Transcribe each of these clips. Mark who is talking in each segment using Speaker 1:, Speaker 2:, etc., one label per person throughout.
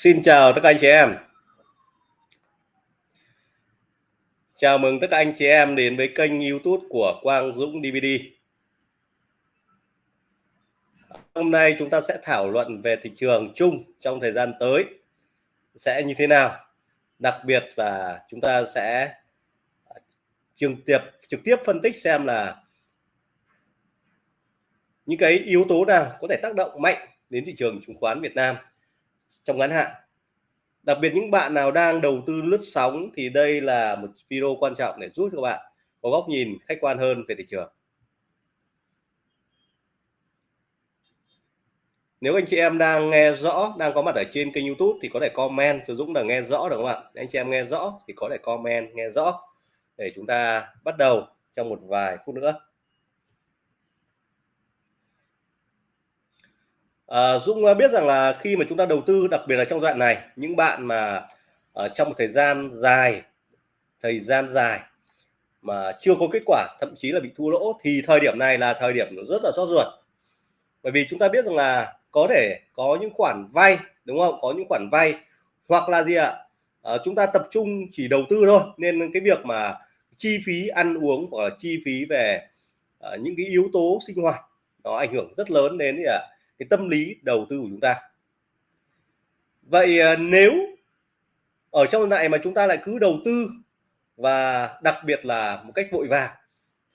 Speaker 1: Xin chào tất cả anh chị em. Chào mừng tất cả anh chị em đến với kênh YouTube của Quang Dũng DVD. Hôm nay chúng ta sẽ thảo luận về thị trường chung trong thời gian tới sẽ như thế nào. Đặc biệt là chúng ta sẽ trực tiếp trực tiếp phân tích xem là những cái yếu tố nào có thể tác động mạnh đến thị trường chứng khoán Việt Nam trong ngắn hạn. Đặc biệt những bạn nào đang đầu tư lướt sóng thì đây là một video quan trọng để giúp các bạn có góc nhìn khách quan hơn về thị trường. Nếu anh chị em đang nghe rõ, đang có mặt ở trên kênh YouTube thì có thể comment cho Dũng là nghe rõ được không ạ anh chị em nghe rõ thì có thể comment, nghe rõ để chúng ta bắt đầu trong một vài phút nữa. À, Dũng ờ, biết rằng là khi mà chúng ta đầu tư đặc biệt là trong đoạn này những bạn mà ở trong một thời gian dài thời gian dài mà chưa có kết quả thậm chí là bị thua lỗ thì thời điểm này là thời điểm rất là xót ruột. Bởi vì chúng ta biết rằng là có thể có những khoản vay đúng không? Có những khoản vay hoặc là gì ạ? À, chúng ta tập trung chỉ đầu tư thôi nên cái việc mà chi phí ăn uống hoặc là chi phí về à, những cái yếu tố sinh hoạt nó ảnh hưởng rất lớn đến gì ạ cái tâm lý đầu tư của chúng ta. Vậy à, nếu ở trong này mà chúng ta lại cứ đầu tư và đặc biệt là một cách vội vàng,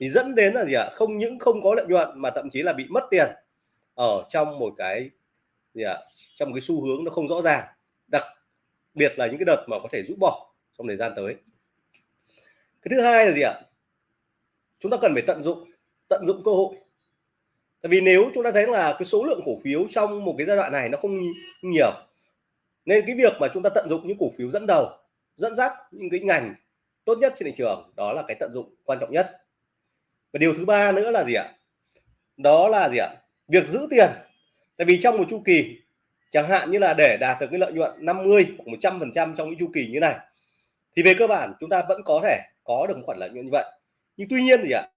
Speaker 1: thì dẫn đến là gì ạ? Không những không có lợi nhuận mà thậm chí là bị mất tiền ở trong một cái gì ạ? Trong một cái xu hướng nó không rõ ràng, đặc biệt là những cái đợt mà có thể rút bỏ trong thời gian tới. Cái thứ hai là gì ạ? Chúng ta cần phải tận dụng tận dụng cơ hội tại vì nếu chúng ta thấy là cái số lượng cổ phiếu trong một cái giai đoạn này nó không nhiều, nên cái việc mà chúng ta tận dụng những cổ phiếu dẫn đầu, dẫn dắt những cái ngành tốt nhất trên thị trường, đó là cái tận dụng quan trọng nhất. Và điều thứ ba nữa là gì ạ? Đó là gì ạ? Việc giữ tiền. Tại vì trong một chu kỳ, chẳng hạn như là để đạt được cái lợi nhuận 50 hoặc 100 phần trăm trong những chu kỳ như này, thì về cơ bản chúng ta vẫn có thể có được một khoản lợi nhuận như vậy. Nhưng tuy nhiên gì ạ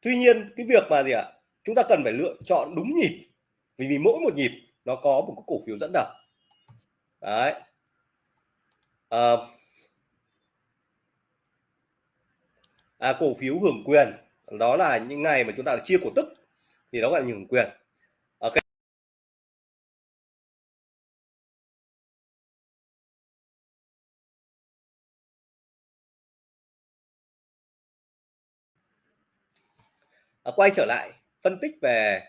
Speaker 1: tuy nhiên cái việc mà gì ạ? Chúng ta cần phải lựa chọn đúng nhịp. Vì vì mỗi một nhịp nó có một cái cổ phiếu dẫn đầu. Đấy. À, à, cổ phiếu hưởng quyền. Đó là những ngày mà chúng ta chia cổ tức thì đó gọi là hưởng quyền. À, quay trở lại phân tích về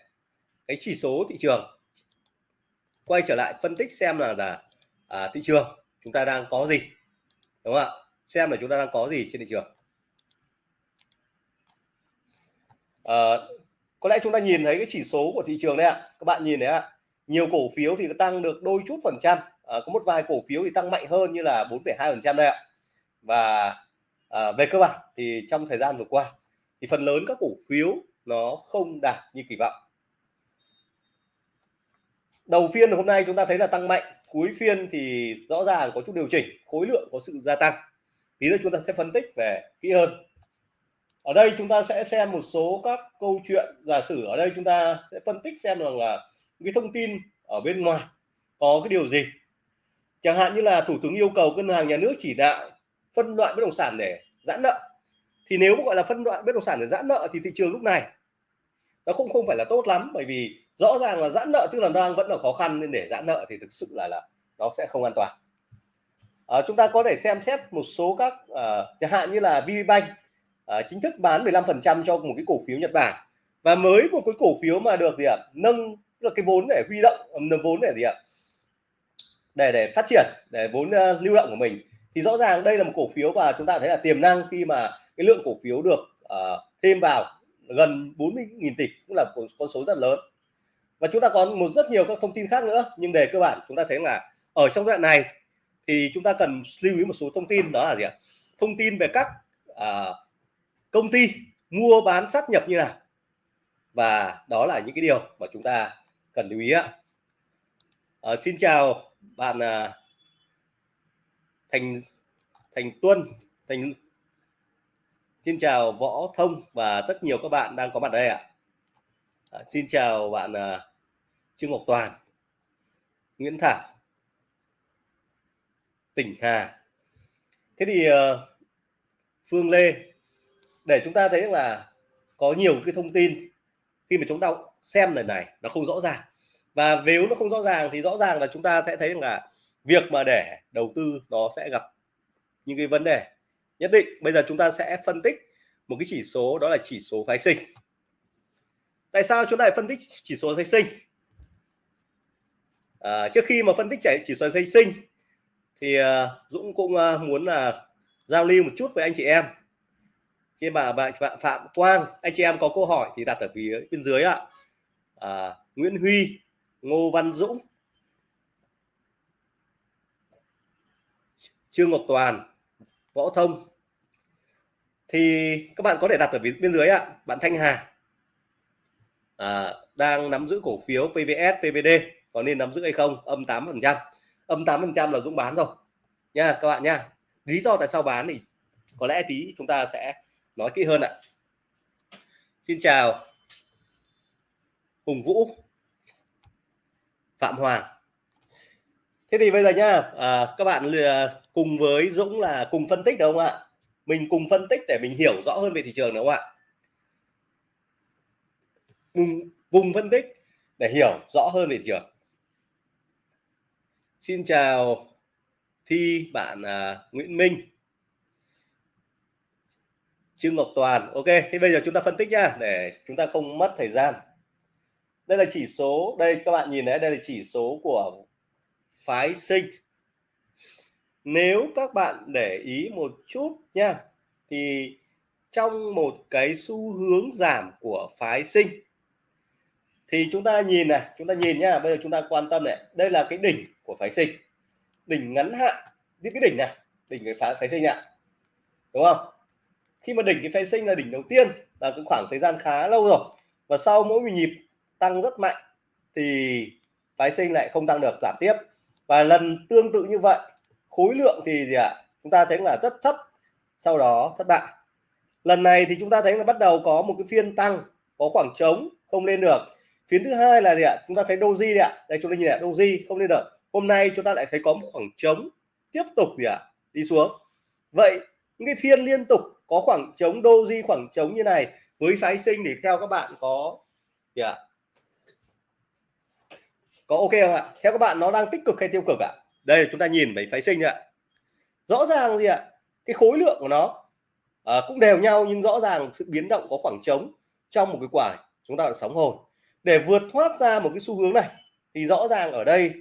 Speaker 1: cái chỉ số thị trường. Quay trở lại phân tích xem là là à, thị trường chúng ta đang có gì đúng không ạ? Xem là chúng ta đang có gì trên thị trường. À, có lẽ chúng ta nhìn thấy cái chỉ số của thị trường đấy ạ. Các bạn nhìn đấy ạ nhiều cổ phiếu thì tăng được đôi chút phần trăm. À, có một vài cổ phiếu thì tăng mạnh hơn như là 4,2 phần trăm đây ạ. Và à, về cơ bản thì trong thời gian vừa qua thì phần lớn các cổ phiếu nó không đạt như kỳ vọng. Đầu phiên hôm nay chúng ta thấy là tăng mạnh, cuối phiên thì rõ ràng có chút điều chỉnh, khối lượng có sự gia tăng. Tí nữa chúng ta sẽ phân tích về kỹ hơn. Ở đây chúng ta sẽ xem một số các câu chuyện. Giả sử ở đây chúng ta sẽ phân tích xem rằng là cái thông tin ở bên ngoài có cái điều gì. Chẳng hạn như là thủ tướng yêu cầu ngân hàng nhà nước chỉ đạo phân loại bất động sản để giãn nợ thì nếu gọi là phân loại bất động sản để giãn nợ thì thị trường lúc này nó không không phải là tốt lắm bởi vì rõ ràng là giãn nợ tức là đang vẫn là khó khăn nên để giãn nợ thì thực sự là là nó sẽ không an toàn. À, chúng ta có thể xem xét một số các uh, chẳng hạn như là VPBank uh, à, chính thức bán 15% cho một cái cổ phiếu Nhật Bản. Và mới một cái cổ phiếu mà được gì ạ nâng tức là cái vốn để huy động nâng vốn để gì ạ để để phát triển để vốn uh, lưu động của mình. Thì rõ ràng đây là một cổ phiếu và chúng ta thấy là tiềm năng khi mà cái lượng cổ phiếu được uh, thêm vào gần 40.000 tỷ cũng là con, số rất lớn. Và chúng ta có một rất nhiều các thông tin khác nữa nhưng về cơ bản chúng ta thấy là ở trong đoạn này thì chúng ta cần lưu ý một số thông tin đó là gì ạ? Thông tin về các uh, công ty mua bán sát nhập như nào. Và đó là những cái điều mà chúng ta cần lưu ý ạ. À, xin chào bạn à, thành thành tuân thành Xin chào Võ Thông và rất nhiều các bạn đang có mặt đây ạ. À, xin chào bạn à, Trương Ngọc Toàn. Nguyễn Thảo tỉnh Hà thế thì uh, Phương Lê để chúng ta thấy là có nhiều cái thông tin khi mà chúng ta xem lần này nó không rõ ràng và nếu nó không rõ ràng thì rõ ràng là chúng ta sẽ thấy là việc mà để đầu tư nó sẽ gặp những cái vấn đề nhất định bây giờ chúng ta sẽ phân tích một cái chỉ số đó là chỉ số phái sinh. Tại sao chúng ta lại phân tích chỉ số phái sinh? À, trước khi mà phân tích chạy chỉ số phái sinh thì uh, Dũng cũng uh, muốn là giao lưu một chút với anh chị em. Trên bà bạn Phạm Quang anh chị em có câu hỏi thì đặt ở phía bên dưới ạ. À, Nguyễn Huy Ngô Văn Dũng Trương Ngọc Toàn Võ Thông thì các bạn có thể đặt ở bên dưới ạ. Bạn Thanh Hà. À, đang nắm giữ cổ phiếu PVS PVD có nên nắm giữ hay không? Âm 8 phần trăm. Âm 8 phần trăm là Dũng bán rồi. Nha các bạn nha. Lý do tại sao bán thì có lẽ tí chúng ta sẽ nói kỹ hơn ạ. Xin chào. Hùng Vũ. Phạm Hoàng. Thế thì bây giờ nhá à, các bạn cùng với Dũng là cùng phân tích đúng không ạ? Mình cùng phân tích để mình hiểu rõ hơn về thị trường đúng không ạ? Cùng, cùng phân tích để hiểu rõ hơn về thị trường. Xin chào Thi bạn à, Nguyễn Minh. Trương Ngọc Toàn Ok thì bây giờ chúng ta phân tích nhá để chúng ta không mất thời gian. Đây là chỉ số đây các bạn nhìn thấy đây là chỉ số của phái sinh nếu các bạn để ý một chút nha, thì trong một cái xu hướng giảm của phái sinh, thì chúng ta nhìn này, chúng ta nhìn nhá bây giờ chúng ta quan tâm này, đây là cái đỉnh của phái sinh. Đỉnh ngắn hạn những cái đỉnh này, đỉnh cái phái phái sinh ạ, đúng không? Khi mà đỉnh cái phái sinh là đỉnh đầu tiên, là cái khoảng thời gian khá lâu rồi, và sau mỗi một nhịp tăng rất mạnh, thì phái sinh lại không tăng được, giảm tiếp. Và lần tương tự như vậy khối lượng thì gì ạ à? chúng ta thấy là rất thấp, sau đó thất bại lần này thì chúng ta thấy là bắt đầu có một cái phiên tăng, có khoảng trống, không lên được phiên thứ hai là gì ạ à? chúng ta thấy doji đấy ạ đây, chúng ta nhìn lại doji không lên được hôm nay chúng ta lại thấy có một khoảng trống tiếp tục gì ạ à? đi xuống vậy, những cái phiên liên tục có khoảng trống, doji khoảng trống như này, với phái sinh thì theo các bạn có gì ạ à? có ok không ạ theo các bạn nó đang tích cực hay tiêu cực ạ đây chúng ta nhìn về phái sinh ạ. Rõ ràng gì ạ? Cái khối lượng của nó à, cũng đều nhau nhưng rõ ràng sự biến động có khoảng trống trong một cái quả chúng ta là sóng hồn để vượt thoát ra một cái xu hướng này thì rõ ràng ở đây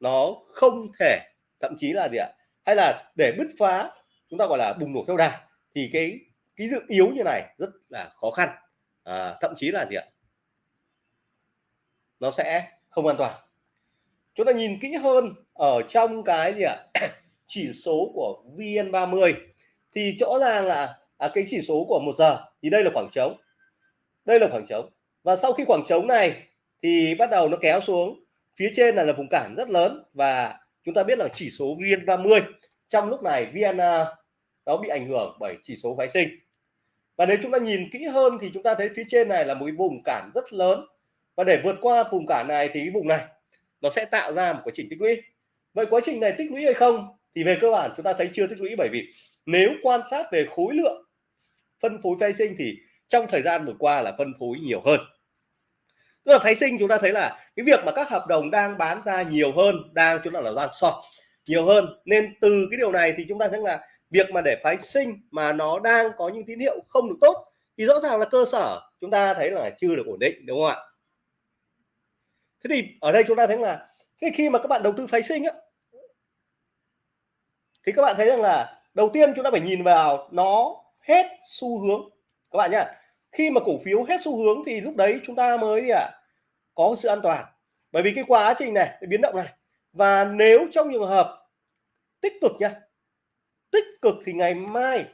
Speaker 1: nó không thể thậm chí là gì ạ? Hay là để bứt phá chúng ta gọi là bùng nổ theo đà thì cái cái dự yếu như này rất là khó khăn. À, thậm chí là gì ạ? Nó sẽ không an toàn chúng ta nhìn kỹ hơn ở trong cái gì ạ? Chỉ số của VN30 thì rõ ràng là à, cái chỉ số của một giờ thì đây là khoảng trống. Đây là khoảng trống. Và sau khi khoảng trống này thì bắt đầu nó kéo xuống. Phía trên là, là vùng cản rất lớn và chúng ta biết là chỉ số VN30 trong lúc này VN à, nó bị ảnh hưởng bởi chỉ số phái sinh. Và nếu chúng ta nhìn kỹ hơn thì chúng ta thấy phía trên này là một cái vùng cản rất lớn. Và để vượt qua vùng cản này thì cái vùng này nó sẽ tạo ra một quá trình tích lũy. Vậy quá trình này tích lũy hay không thì về cơ bản chúng ta thấy chưa tích lũy bởi vì nếu quan sát về khối lượng phân phối phái sinh thì trong thời gian vừa qua là phân phối nhiều hơn. Tức là phái sinh chúng ta thấy là cái việc mà các hợp đồng đang bán ra nhiều hơn, đang chúng ta là đang short nhiều hơn. Nên từ cái điều này thì chúng ta thấy là việc mà để phái sinh mà nó đang có những tín hiệu không được tốt thì rõ ràng là cơ sở chúng ta thấy là chưa được ổn định, đúng không ạ? Thế thì ở đây chúng ta thấy là thế khi mà các bạn đầu tư phái sinh á thì các bạn thấy rằng là đầu tiên chúng ta phải nhìn vào nó hết xu hướng. Các bạn nhá khi mà cổ phiếu hết xu hướng thì lúc đấy chúng ta mới à, có sự an toàn. Bởi vì cái quá trình này cái biến động này và nếu trong trường hợp tích cực nhá tích cực thì ngày mai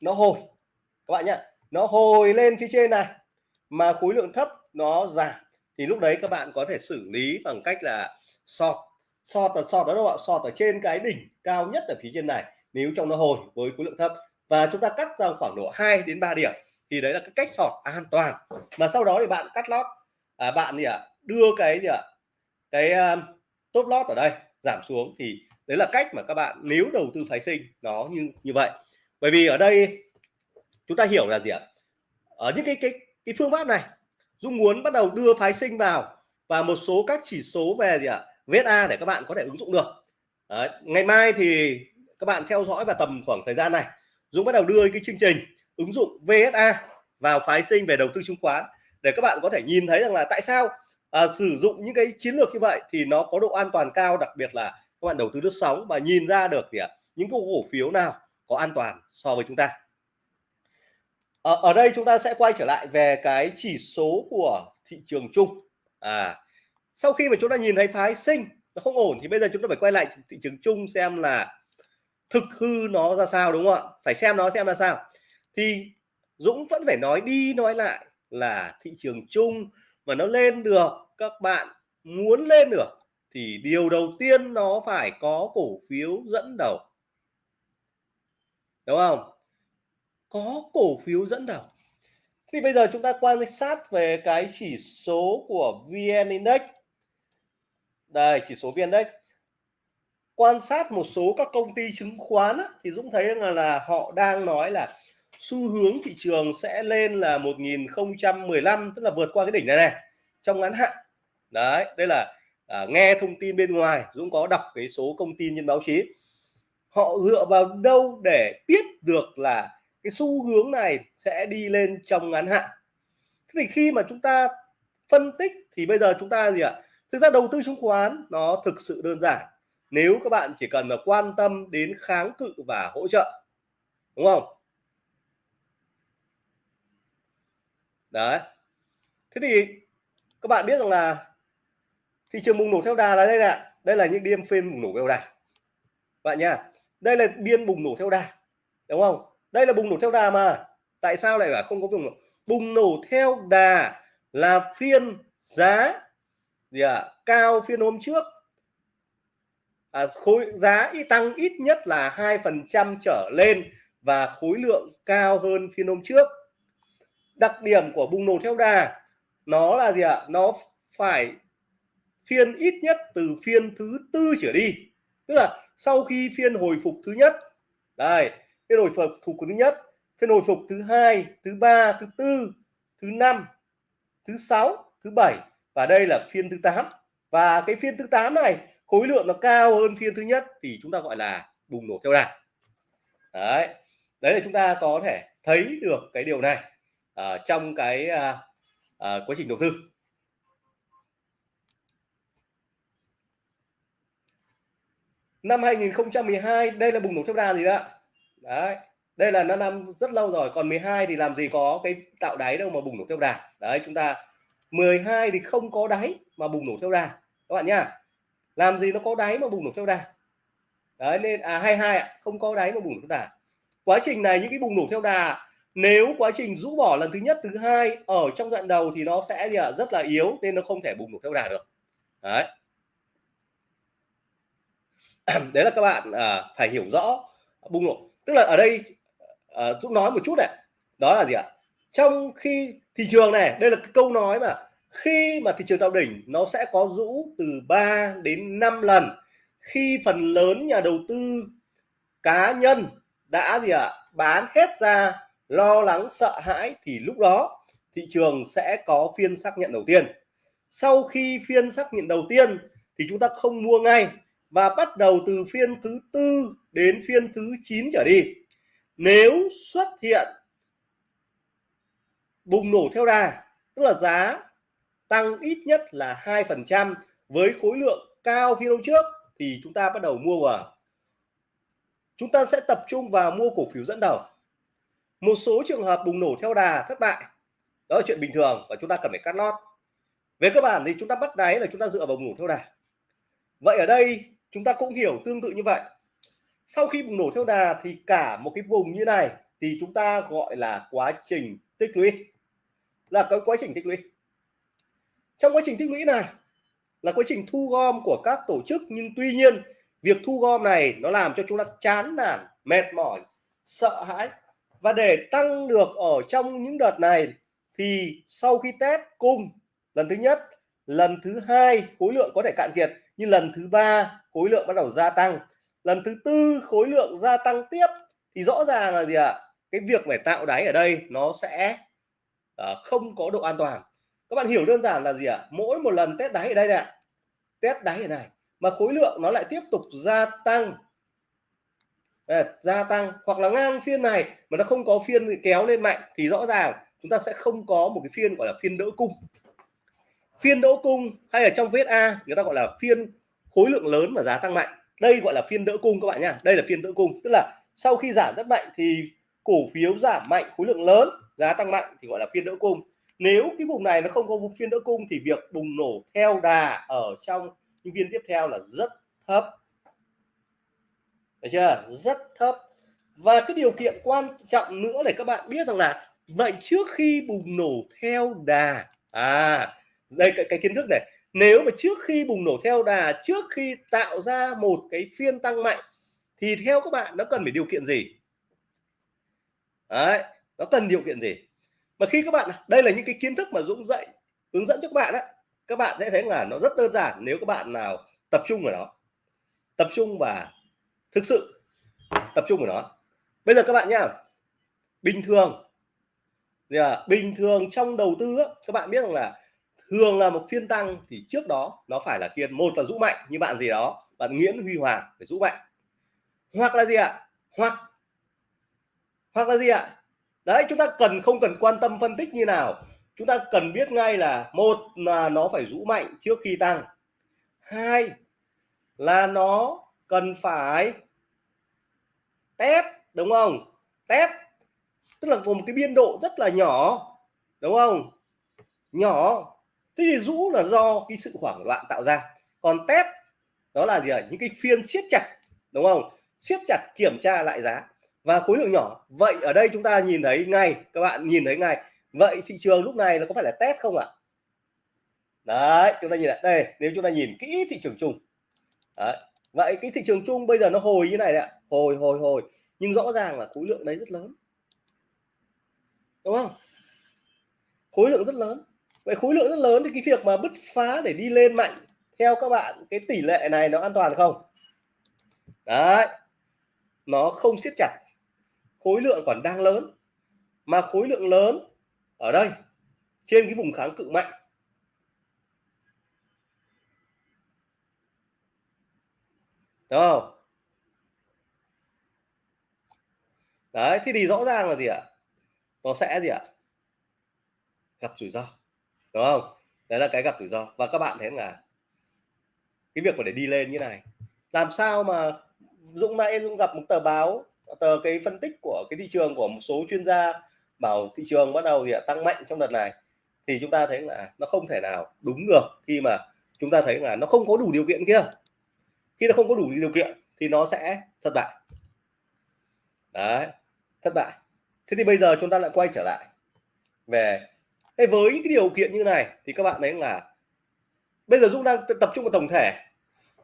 Speaker 1: nó hồi. Các bạn nhá nó hồi lên phía trên này mà khối lượng thấp nó giảm thì lúc đấy các bạn có thể xử lý bằng cách là sọt sọt ở sọt đó đâu ạ? Sọt ở trên cái đỉnh cao nhất ở phía trên này nếu trong nó hồi với khối lượng thấp. Và chúng ta cắt ra khoảng độ 2 đến 3 điểm thì đấy là cái cách sọt an toàn. Mà sau đó thì bạn cắt lót. À, bạn gì ạ? À, đưa cái gì ạ? À, cái top lót ở đây giảm xuống. Thì đấy là cách mà các bạn nếu đầu tư phái sinh nó như như vậy. Bởi vì ở đây chúng ta hiểu là gì ạ? Ở những cái cái cái phương pháp này Dung muốn bắt đầu đưa phái sinh vào và một số các chỉ số về gì ạ? VSA để các bạn có thể ứng dụng được. Đấy, ngày mai thì các bạn theo dõi và tầm khoảng thời gian này. Dũng bắt đầu đưa cái chương trình ứng dụng VSA vào phái sinh về đầu tư chứng khoán để các bạn có thể nhìn thấy rằng là tại sao à, sử dụng những cái chiến lược như vậy thì nó có độ an toàn cao đặc biệt là các bạn đầu tư lướt sóng và nhìn ra được thì những cái cổ phiếu nào có an toàn so với chúng ta? Ở, ở đây chúng ta sẽ quay trở lại về cái chỉ số của thị trường chung. À sau khi mà chúng ta nhìn thấy phái sinh nó không ổn thì bây giờ chúng ta phải quay lại thị trường chung xem là thực hư nó ra sao đúng không ạ? Phải xem nó xem ra sao. Thì Dũng vẫn phải nói đi nói lại là thị trường chung mà nó lên được các bạn muốn lên được thì điều đầu tiên nó phải có cổ phiếu dẫn đầu. Đúng không? Có cổ phiếu dẫn đầu. Thì bây giờ chúng ta quan sát về cái chỉ số của VN Index. Đây chỉ số VN Index. Quan sát một số các công ty chứng khoán á, thì Dũng thấy là, là họ đang nói là xu hướng thị trường sẽ lên là 1015 tức là vượt qua cái đỉnh này này trong ngắn hạn. Đấy đây là à, nghe thông tin bên ngoài Dũng có đọc cái số công tin trên báo chí. Họ dựa vào đâu để biết được là cái xu hướng này sẽ đi lên trong ngắn hạn. Thế thì khi mà chúng ta phân tích thì bây giờ chúng ta gì ạ? Thực ra đầu tư chứng khoán nó thực sự đơn giản. Nếu các bạn chỉ cần là quan tâm đến kháng cự và hỗ trợ, đúng không? Đấy. Thế thì các bạn biết rằng là thị trường bùng nổ theo đà là đây nè đây là những điên phim bùng nổ theo đà. Bạn nha đây là biên bùng nổ theo đà, đúng không? Đây là bùng nổ theo đà mà. Tại sao lại là không có bùng nổ? Bùng nổ theo đà là phiên giá gì à, cao phiên hôm trước. À, khối giá ít tăng ít nhất là hai phần trăm trở lên và khối lượng cao hơn phiên hôm trước. Đặc điểm của bùng nổ theo đà nó là gì ạ? À? nó phải phiên ít nhất từ phiên thứ tư trở đi. Tức là sau khi phiên hồi phục thứ nhất đây phiên hồi phục phục thứ nhất phiên hồi phục thứ hai thứ ba thứ tư thứ năm thứ sáu thứ bảy. Và đây là phiên thứ 8 và cái phiên thứ 8 này khối lượng nó cao hơn phiên thứ nhất thì chúng ta gọi là bùng nổ theo đà. Đấy. Đấy là chúng ta có thể thấy được cái điều này uh, trong cái uh, uh, quá trình đầu tư. Năm 2012 đây là bùng nổ theo đà gì đó đấy đây là nó năm rất lâu rồi còn 12 thì làm gì có cái tạo đáy đâu mà bùng nổ theo đà. Đấy chúng ta 12 thì không có đáy mà bùng nổ theo đà. Các bạn nhá làm gì nó có đáy mà bùng nổ theo đà? Đấy nên à 22 ạ không có đáy mà bùng nổ theo đà. Quá trình này những cái bùng nổ theo đà nếu quá trình rũ bỏ lần thứ nhất thứ hai ở trong đoạn đầu thì nó sẽ gì ạ rất là yếu nên nó không thể bùng nổ theo đà được. Đấy. Đấy là các bạn à, phải hiểu rõ bùng nổ tức là ở đây à, Dũng nói một chút này. Đó là gì ạ? Trong khi thị trường này đây là cái câu nói mà khi mà thị trường tạo đỉnh nó sẽ có rũ từ 3 đến 5 lần. Khi phần lớn nhà đầu tư cá nhân đã gì ạ? Bán hết ra lo lắng sợ hãi thì lúc đó thị trường sẽ có phiên xác nhận đầu tiên. Sau khi phiên xác nhận đầu tiên thì chúng ta không mua ngay và bắt đầu từ phiên thứ tư đến phiên thứ 9 trở đi, nếu xuất hiện bùng nổ theo đà, tức là giá tăng ít nhất là hai phần trăm với khối lượng cao phiên hôm trước, thì chúng ta bắt đầu mua vào. Chúng ta sẽ tập trung vào mua cổ phiếu dẫn đầu. Một số trường hợp bùng nổ theo đà thất bại, đó là chuyện bình thường và chúng ta cần phải cắt lót. Về cơ bản thì chúng ta bắt đáy là chúng ta dựa vào bùng nổ theo đà. Vậy ở đây chúng ta cũng hiểu tương tự như vậy. Sau khi bùng nổ theo đà thì cả một cái vùng như này thì chúng ta gọi là quá trình tích lũy. Là cái quá trình tích lũy. Trong quá trình tích lũy này là quá trình thu gom của các tổ chức, nhưng tuy nhiên, việc thu gom này nó làm cho chúng ta chán nản, mệt mỏi, sợ hãi. Và để tăng được ở trong những đợt này thì sau khi test cung lần thứ nhất, lần thứ hai khối lượng có thể cạn kiệt nhưng lần thứ ba khối lượng bắt đầu gia tăng. Lần thứ tư khối lượng gia tăng tiếp. Thì rõ ràng là gì ạ? Cái việc phải tạo đáy ở đây nó sẽ à, không có độ an toàn. Các bạn hiểu đơn giản là gì ạ? Mỗi một lần test đáy ở đây này test đáy ở này mà khối lượng nó lại tiếp tục gia tăng. À, gia tăng. Hoặc là ngang phiên này mà nó không có phiên kéo lên mạnh thì rõ ràng chúng ta sẽ không có một cái phiên gọi là phiên đỡ cung phiên đỗ cung hay ở trong VSA người ta gọi là phiên khối lượng lớn mà giá tăng mạnh. Đây gọi là phiên đỡ cung các bạn nha đây là phiên đỡ cung. Tức là sau khi giảm rất mạnh thì cổ phiếu giảm mạnh, khối lượng lớn, giá tăng mạnh thì gọi là phiên đỡ cung. Nếu cái vùng này nó không có phiên đỡ cung thì việc bùng nổ theo đà ở trong những viên tiếp theo là rất thấp. Được chưa? Rất thấp. Và cái điều kiện quan trọng nữa để các bạn biết rằng là vậy trước khi bùng nổ theo đà à đây cái, cái kiến thức này. Nếu mà trước khi bùng nổ theo đà trước khi tạo ra một cái phiên tăng mạnh thì theo các bạn nó cần phải điều kiện gì? Đấy nó cần điều kiện gì? Mà khi các bạn đây là những cái kiến thức mà Dũng dạy hướng dẫn cho các bạn á các bạn sẽ thấy là nó rất đơn giản nếu các bạn nào tập trung vào nó. Tập trung và thực sự tập trung vào nó. Bây giờ các bạn nhá bình thường yeah, bình thường trong đầu tư á, các bạn biết rằng là thường là một phiên tăng thì trước đó nó phải là kiên một là rũ mạnh, như bạn gì đó, bạn Nguyễn Huy Hoàng phải rũ mạnh. Hoặc là gì ạ? Hoặc hoặc là gì ạ? Đấy, chúng ta cần, không cần quan tâm phân tích như nào. Chúng ta cần biết ngay là một là nó phải rũ mạnh trước khi tăng. Hai là nó cần phải test, đúng không? Test, tức là gồm cái biên độ rất là nhỏ, đúng không? Nhỏ thế thì rũ là do cái sự hoảng loạn tạo ra. Còn test, đó là gì ạ? Những cái phiên siết chặt, đúng không? Siết chặt kiểm tra lại giá. Và khối lượng nhỏ. Vậy ở đây chúng ta nhìn thấy ngay, các bạn nhìn thấy ngay. Vậy thị trường lúc này nó có phải là test không ạ? Đấy, chúng ta nhìn lại. Đây, nếu chúng ta nhìn kỹ thị trường chung. Đấy. vậy cái thị trường chung bây giờ nó hồi như này đấy ạ. Hồi hồi hồi. Nhưng rõ ràng là khối lượng đấy rất lớn. Đúng không? Khối lượng rất lớn vậy khối lượng rất lớn thì cái việc mà bứt phá để đi lên mạnh, theo các bạn, cái tỷ lệ này nó an toàn không? Đấy, nó không siết chặt. Khối lượng còn đang lớn, mà khối lượng lớn ở đây, trên cái vùng kháng cự mạnh. Đúng không? Đấy thì thì rõ ràng là gì ạ? Nó sẽ gì ạ? Gặp rủi ro đúng không? Đấy là cái gặp rủi ro. Và các bạn thấy là cái việc mà để đi lên như này, làm sao mà Dũng nãy Dũng gặp một tờ báo, tờ cái phân tích của cái thị trường, của một số chuyên gia bảo thị trường bắt đầu thì tăng mạnh trong đợt này. Thì chúng ta thấy là nó không thể nào đúng được khi mà chúng ta thấy là nó không có đủ điều kiện kia. Khi nó không có đủ điều kiện thì nó sẽ thất bại. Đấy, thất bại. Thế thì bây giờ chúng ta lại quay trở lại về thế với cái điều kiện như này thì các bạn thấy là bây giờ Dũng đang tập trung vào tổng thể.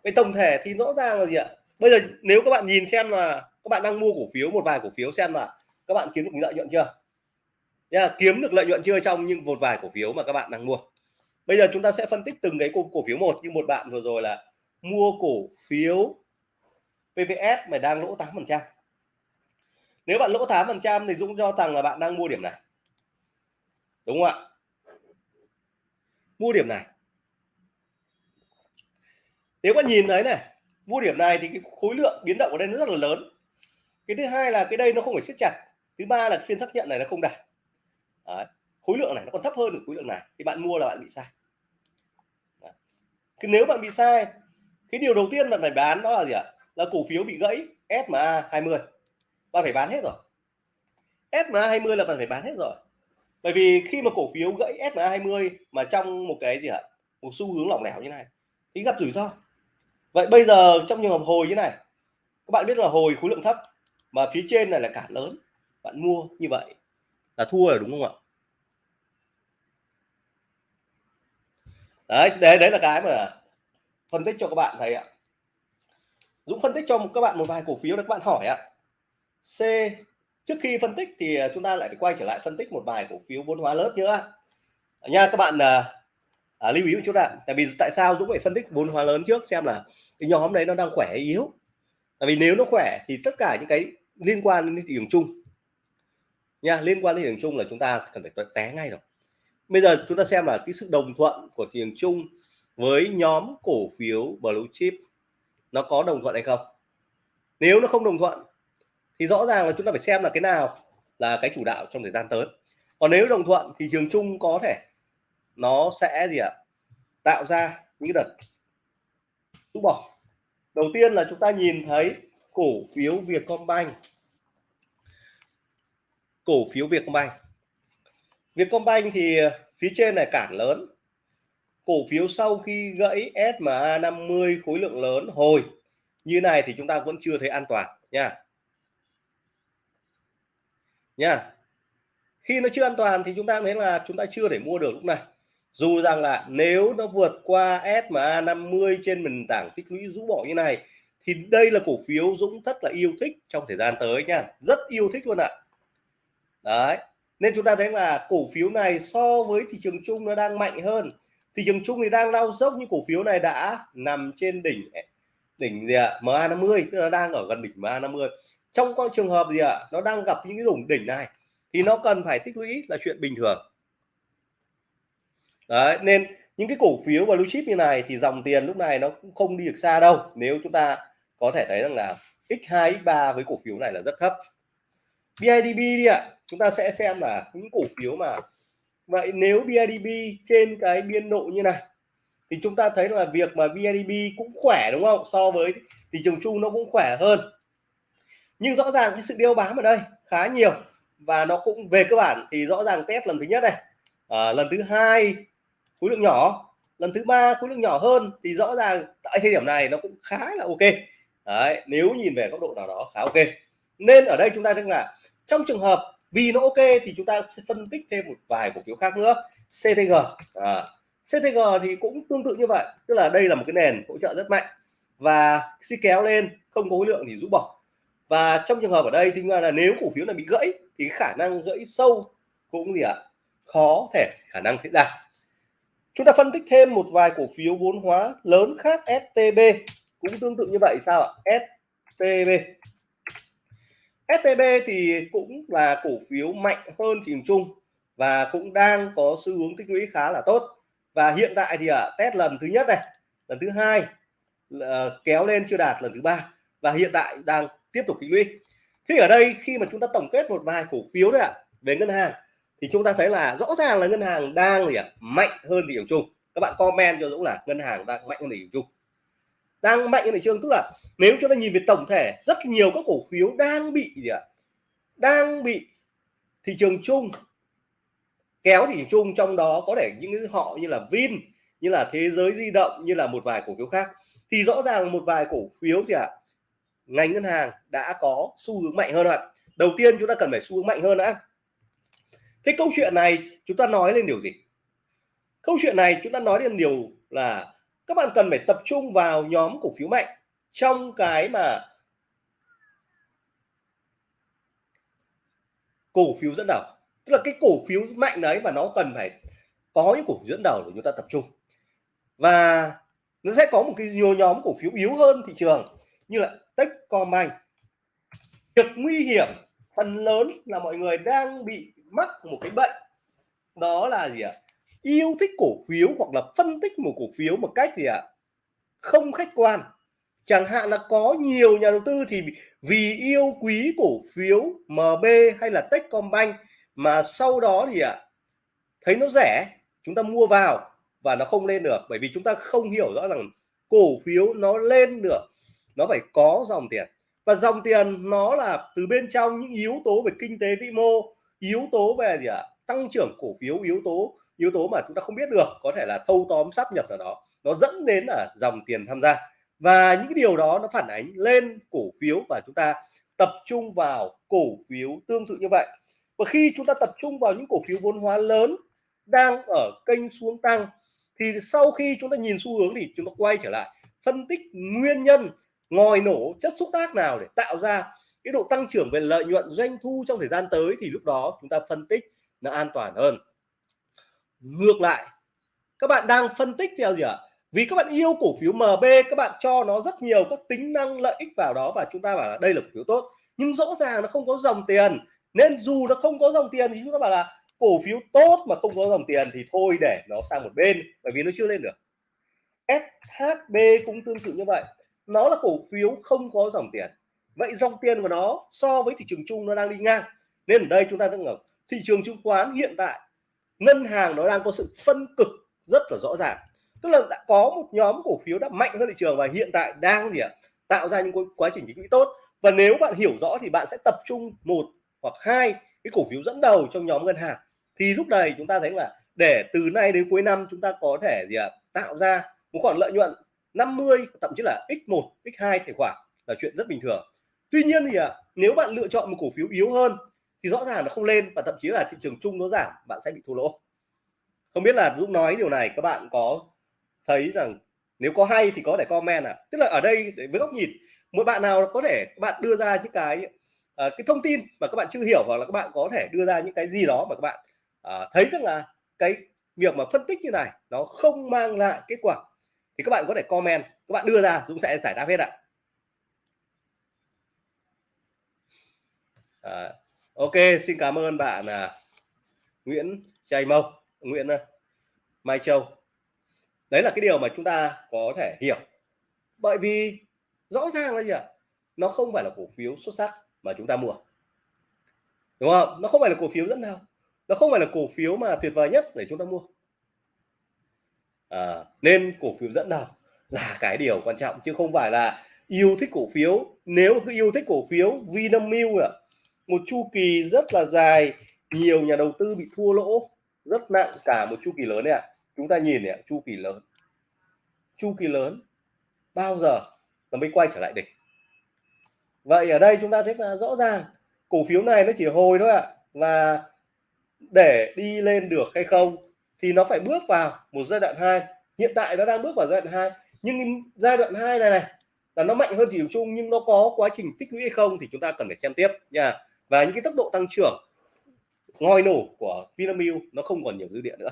Speaker 1: Cái tổng thể thì rõ ràng là gì ạ? Bây giờ nếu các bạn nhìn xem là các bạn đang mua cổ phiếu một vài cổ phiếu xem là các bạn kiếm được lợi nhuận chưa? Yeah, kiếm được lợi nhuận chưa trong những một vài cổ phiếu mà các bạn đang mua? Bây giờ chúng ta sẽ phân tích từng cái cổ, cổ phiếu một. Như một bạn vừa rồi là mua cổ phiếu PVS mà đang lỗ 8 phần trăm. Nếu bạn lỗ 8 phần trăm thì Dũng cho rằng là bạn đang mua điểm này. Đúng không ạ? Mua điểm này. Nếu các nhìn thấy này, mua điểm này thì cái khối lượng biến động ở đây nó rất là lớn. Cái thứ hai là cái đây nó không phải siết chặt. Thứ ba là phiên xác nhận này nó không đạt. Đấy. khối lượng này nó còn thấp hơn được khối lượng này. Thì bạn mua là bạn bị sai. Đấy. nếu bạn bị sai, cái điều đầu tiên bạn phải bán đó là gì ạ? Là cổ phiếu bị gãy SMA 20 bạn phải bán hết rồi. SMA 20 là bạn phải bán hết rồi bởi vì khi mà cổ phiếu gãy SMA 20 mà trong một cái gì ạ? Một xu hướng lỏng lẻo như này, thì gặp rủi ro. Vậy bây giờ trong trường hợp hồi như này, các bạn biết là hồi khối lượng thấp mà phía trên này là cản lớn, bạn mua như vậy là thua rồi đúng không ạ? Đấy đấy đấy là cái mà phân tích cho các bạn thấy ạ. Dũng phân tích cho các bạn một vài cổ phiếu để các bạn hỏi ạ. C trước khi phân tích thì à, chúng ta lại quay trở lại phân tích một bài cổ phiếu vốn hóa lớn nữa nha các bạn à, à, lưu ý một chút ạ. Tại vì tại sao Dũng phải phân tích vốn hóa lớn trước xem là cái nhóm đấy nó đang khỏe hay yếu? Tại vì nếu nó khỏe thì tất cả những cái liên quan đến thị trường chung nha liên quan đến thị trường chung là chúng ta cần phải té ngay rồi. Bây giờ chúng ta xem là cái sự đồng thuận của thị trường chung với nhóm cổ phiếu blue chip nó có đồng thuận hay không. Nếu nó không đồng thuận thì rõ ràng là chúng ta phải xem là cái nào là cái chủ đạo trong thời gian tới. Còn nếu đồng thuận thì trường chung có thể nó sẽ gì ạ? Tạo ra những đợt rút bỏ. Đầu tiên là chúng ta nhìn thấy cổ phiếu Vietcombank. Cổ phiếu Vietcombank. Vietcombank thì phía trên này cản lớn. Cổ phiếu sau khi gãy SMA 50 khối lượng lớn hồi. Như này thì chúng ta vẫn chưa thấy an toàn nha nha. Khi nó chưa an toàn thì chúng ta thấy là chúng ta chưa thể mua được lúc này. Dù rằng là nếu nó vượt qua SMA 50 trên nền tảng tích lũy rũ bỏ như này, thì đây là cổ phiếu Dũng rất là yêu thích trong thời gian tới nha. Rất yêu thích luôn ạ. Đấy. Nên chúng ta thấy là cổ phiếu này so với thị trường chung nó đang mạnh hơn. Thị trường chung thì đang lao dốc, nhưng cổ phiếu này đã nằm trên đỉnh đỉnh gì ạ? MA50 tức là đang ở gần đỉnh MA50 trong các trường hợp gì ạ? Nó đang gặp những cái đủng đỉnh này, thì nó cần phải tích lũy là chuyện bình thường. Đấy, nên những cái cổ phiếu và blue chip như này thì dòng tiền lúc này nó cũng không đi được xa đâu. Nếu chúng ta có thể thấy rằng là x2 x3 với cổ phiếu này là rất thấp. BIDB đi ạ. Chúng ta sẽ xem là những cổ phiếu mà vậy nếu BIDB trên cái biên độ như này, thì chúng ta thấy là việc mà BIDB cũng khỏe, đúng không? So với thị trường chung nó cũng khỏe hơn nhưng rõ ràng cái sự đeo bám ở đây khá nhiều và nó cũng về cơ bản thì rõ ràng test lần thứ nhất này à, ờ, lần thứ hai khối lượng nhỏ lần thứ ba khối lượng nhỏ hơn thì rõ ràng tại thời điểm này nó cũng khá là ok. Đấy, nếu nhìn về góc độ nào đó khá ok. Nên ở đây chúng ta đang là trong trường hợp vì nó ok thì chúng ta sẽ phân tích thêm một vài cổ phiếu khác nữa. CTG à, CTG thì cũng tương tự như vậy tức là đây là một cái nền hỗ trợ rất mạnh và khi kéo lên không có khối lượng thì rũ bỏ và trong trường hợp ở đây thì là nếu cổ phiếu này bị gãy thì khả năng gãy sâu cũng gì ạ? Khó thể, khả năng xảy ra chúng ta phân tích thêm một vài cổ phiếu vốn hóa lớn khác STB cũng tương tự như vậy, sao ạ? STB STB thì cũng là cổ phiếu mạnh hơn thị trường chung và cũng đang có xu hướng tích lũy khá là tốt. Và hiện tại thì ở test lần thứ nhất này, lần thứ hai ờ, kéo lên chưa đạt lần thứ ba và hiện tại đang tiếp tục tích lũy. Thế ở đây khi mà chúng ta tổng kết một vài cổ phiếu đấy ạ, về ngân hàng, thì chúng ta thấy là rõ ràng là ngân hàng đang gì ạ, mạnh hơn thị trường chung. Các bạn comment cho Dũng là ngân hàng đang mạnh hơn thị trường chung. Đang mạnh hơn thị trường, tức là nếu chúng ta nhìn về tổng thể, rất nhiều các cổ phiếu đang bị gì ạ, đang bị thị trường chung, kéo thị trường chung, trong đó có thể những họ như là Vin, như là thế giới di động, như là một vài cổ phiếu khác. Thì rõ ràng một vài cổ phiếu gì ạ ngành ngân hàng đã có xu hướng mạnh hơn ạ. Đầu tiên chúng ta cần phải xu hướng mạnh hơn đã. Thế câu chuyện này chúng ta nói lên điều gì? Câu chuyện này chúng ta nói lên điều là các bạn cần phải tập trung vào nhóm cổ phiếu mạnh trong cái mà cổ phiếu dẫn đầu. Tức là cái cổ phiếu mạnh đấy và nó cần phải có những cổ phiếu dẫn đầu để chúng ta tập trung. Và nó sẽ có một cái nhiều nhóm cổ phiếu yếu hơn thị trường như là Techcombank việc nguy hiểm, phần lớn là mọi người đang bị mắc một cái bệnh. Đó là gì ạ? Yêu thích cổ phiếu hoặc là phân tích một cổ phiếu một cách gì ạ? Không khách quan. Chẳng hạn là có nhiều nhà đầu tư thì vì yêu quý cổ phiếu MB hay là Techcombank mà sau đó thì ạ, thấy nó rẻ, chúng ta mua vào và nó không lên được. Bởi vì chúng ta không hiểu rõ rằng cổ phiếu nó lên được nó phải có dòng tiền. Và dòng tiền nó là từ bên trong những yếu tố về kinh tế vĩ mô, yếu tố về gì ạ? Tăng trưởng cổ phiếu, yếu tố yếu tố mà chúng ta không biết được, có thể là thâu tóm sắp nhập vào đó. Nó dẫn đến là dòng tiền tham gia. Và những cái điều đó nó phản ánh lên cổ phiếu và chúng ta tập trung vào cổ phiếu tương tự như vậy. Và khi chúng ta tập trung vào những cổ phiếu vốn hóa lớn đang ở kênh xuống tăng, thì sau khi chúng ta nhìn xu hướng thì chúng ta quay trở lại, phân tích nguyên nhân ngòi nổ chất xúc tác nào để tạo ra cái độ tăng trưởng về lợi nhuận doanh thu trong thời gian tới thì lúc đó chúng ta phân tích nó an toàn hơn. Ngược lại, các bạn đang phân tích theo gì ạ? Vì các bạn yêu cổ phiếu MB các bạn cho nó rất nhiều các tính năng lợi ích vào đó và chúng ta bảo là đây là cổ phiếu tốt. Nhưng rõ ràng nó không có dòng tiền, nên dù nó không có dòng tiền thì chúng ta bảo là cổ phiếu tốt mà không có dòng tiền thì thôi để nó sang một bên, bởi vì nó chưa lên được. SHB cũng tương tự như vậy nó là cổ phiếu không có dòng tiền. Vậy dòng tiền của nó so với thị trường chung nó đang đi ngang. Nên ở đây chúng ta đang ngờ, thị trường chứng khoán hiện tại, ngân hàng nó đang có sự phân cực rất là rõ ràng. Tức là đã có một nhóm cổ phiếu đã mạnh hơn thị trường và hiện tại đang gì ạ? Tạo ra những quá trình tích lũy tốt. Và nếu bạn hiểu rõ thì bạn sẽ tập trung một hoặc hai cái cổ phiếu dẫn đầu trong nhóm ngân hàng. Thì lúc này chúng ta thấy là để từ nay đến cuối năm chúng ta có thể gì ạ? Tạo ra một khoản lợi nhuận 50 thậm chí là x1 x2 tài khoản là chuyện rất bình thường. Tuy nhiên thì à, nếu bạn lựa chọn một cổ phiếu yếu hơn thì rõ ràng nó không lên và thậm chí là thị trường chung nó giảm bạn sẽ bị thua lỗ. Không biết là Dũng nói điều này các bạn có thấy rằng nếu có hay thì có thể comment à? Tức là ở đây với góc nhìn mỗi bạn nào có thể các bạn đưa ra những cái uh, cái thông tin mà các bạn chưa hiểu hoặc là các bạn có thể đưa ra những cái gì đó mà các bạn uh, thấy rằng là cái việc mà phân tích như này nó không mang lại kết quả thì các bạn có thể comment các bạn đưa ra Dũng sẽ giải đáp hết ạ. À, ok xin cảm ơn bạn à, Nguyễn Trai Mâu, Nguyễn à, Mai Châu. Đấy là cái điều mà chúng ta có thể hiểu. Bởi vì rõ ràng là gì ạ? Nó không phải là cổ phiếu xuất sắc mà chúng ta mua. Đúng không? Nó không phải là cổ phiếu dẫn nào nó không phải là cổ phiếu mà tuyệt vời nhất để chúng ta mua à, nên cổ phiếu dẫn đầu là cái điều quan trọng chứ không phải là yêu thích cổ phiếu nếu cứ yêu thích cổ phiếu Vinamilk à, một chu kỳ rất là dài nhiều nhà đầu tư bị thua lỗ rất nặng cả một chu kỳ lớn này ạ à. chúng ta nhìn này chu kỳ lớn chu kỳ lớn bao giờ nó mới quay trở lại đỉnh vậy ở đây chúng ta thấy là rõ ràng cổ phiếu này nó chỉ hồi thôi ạ à. và để đi lên được hay không thì nó phải bước vào một giai đoạn 2 hiện tại nó đang bước vào giai đoạn 2 nhưng giai đoạn 2 này này, là nó mạnh hơn thị trường chung, nhưng nó có quá trình tích lũy hay không thì chúng ta cần phải xem tiếp nha. Và những cái tốc độ tăng trưởng ngoi nổ của Vinamilk, nó không còn nhiều dư địa nữa.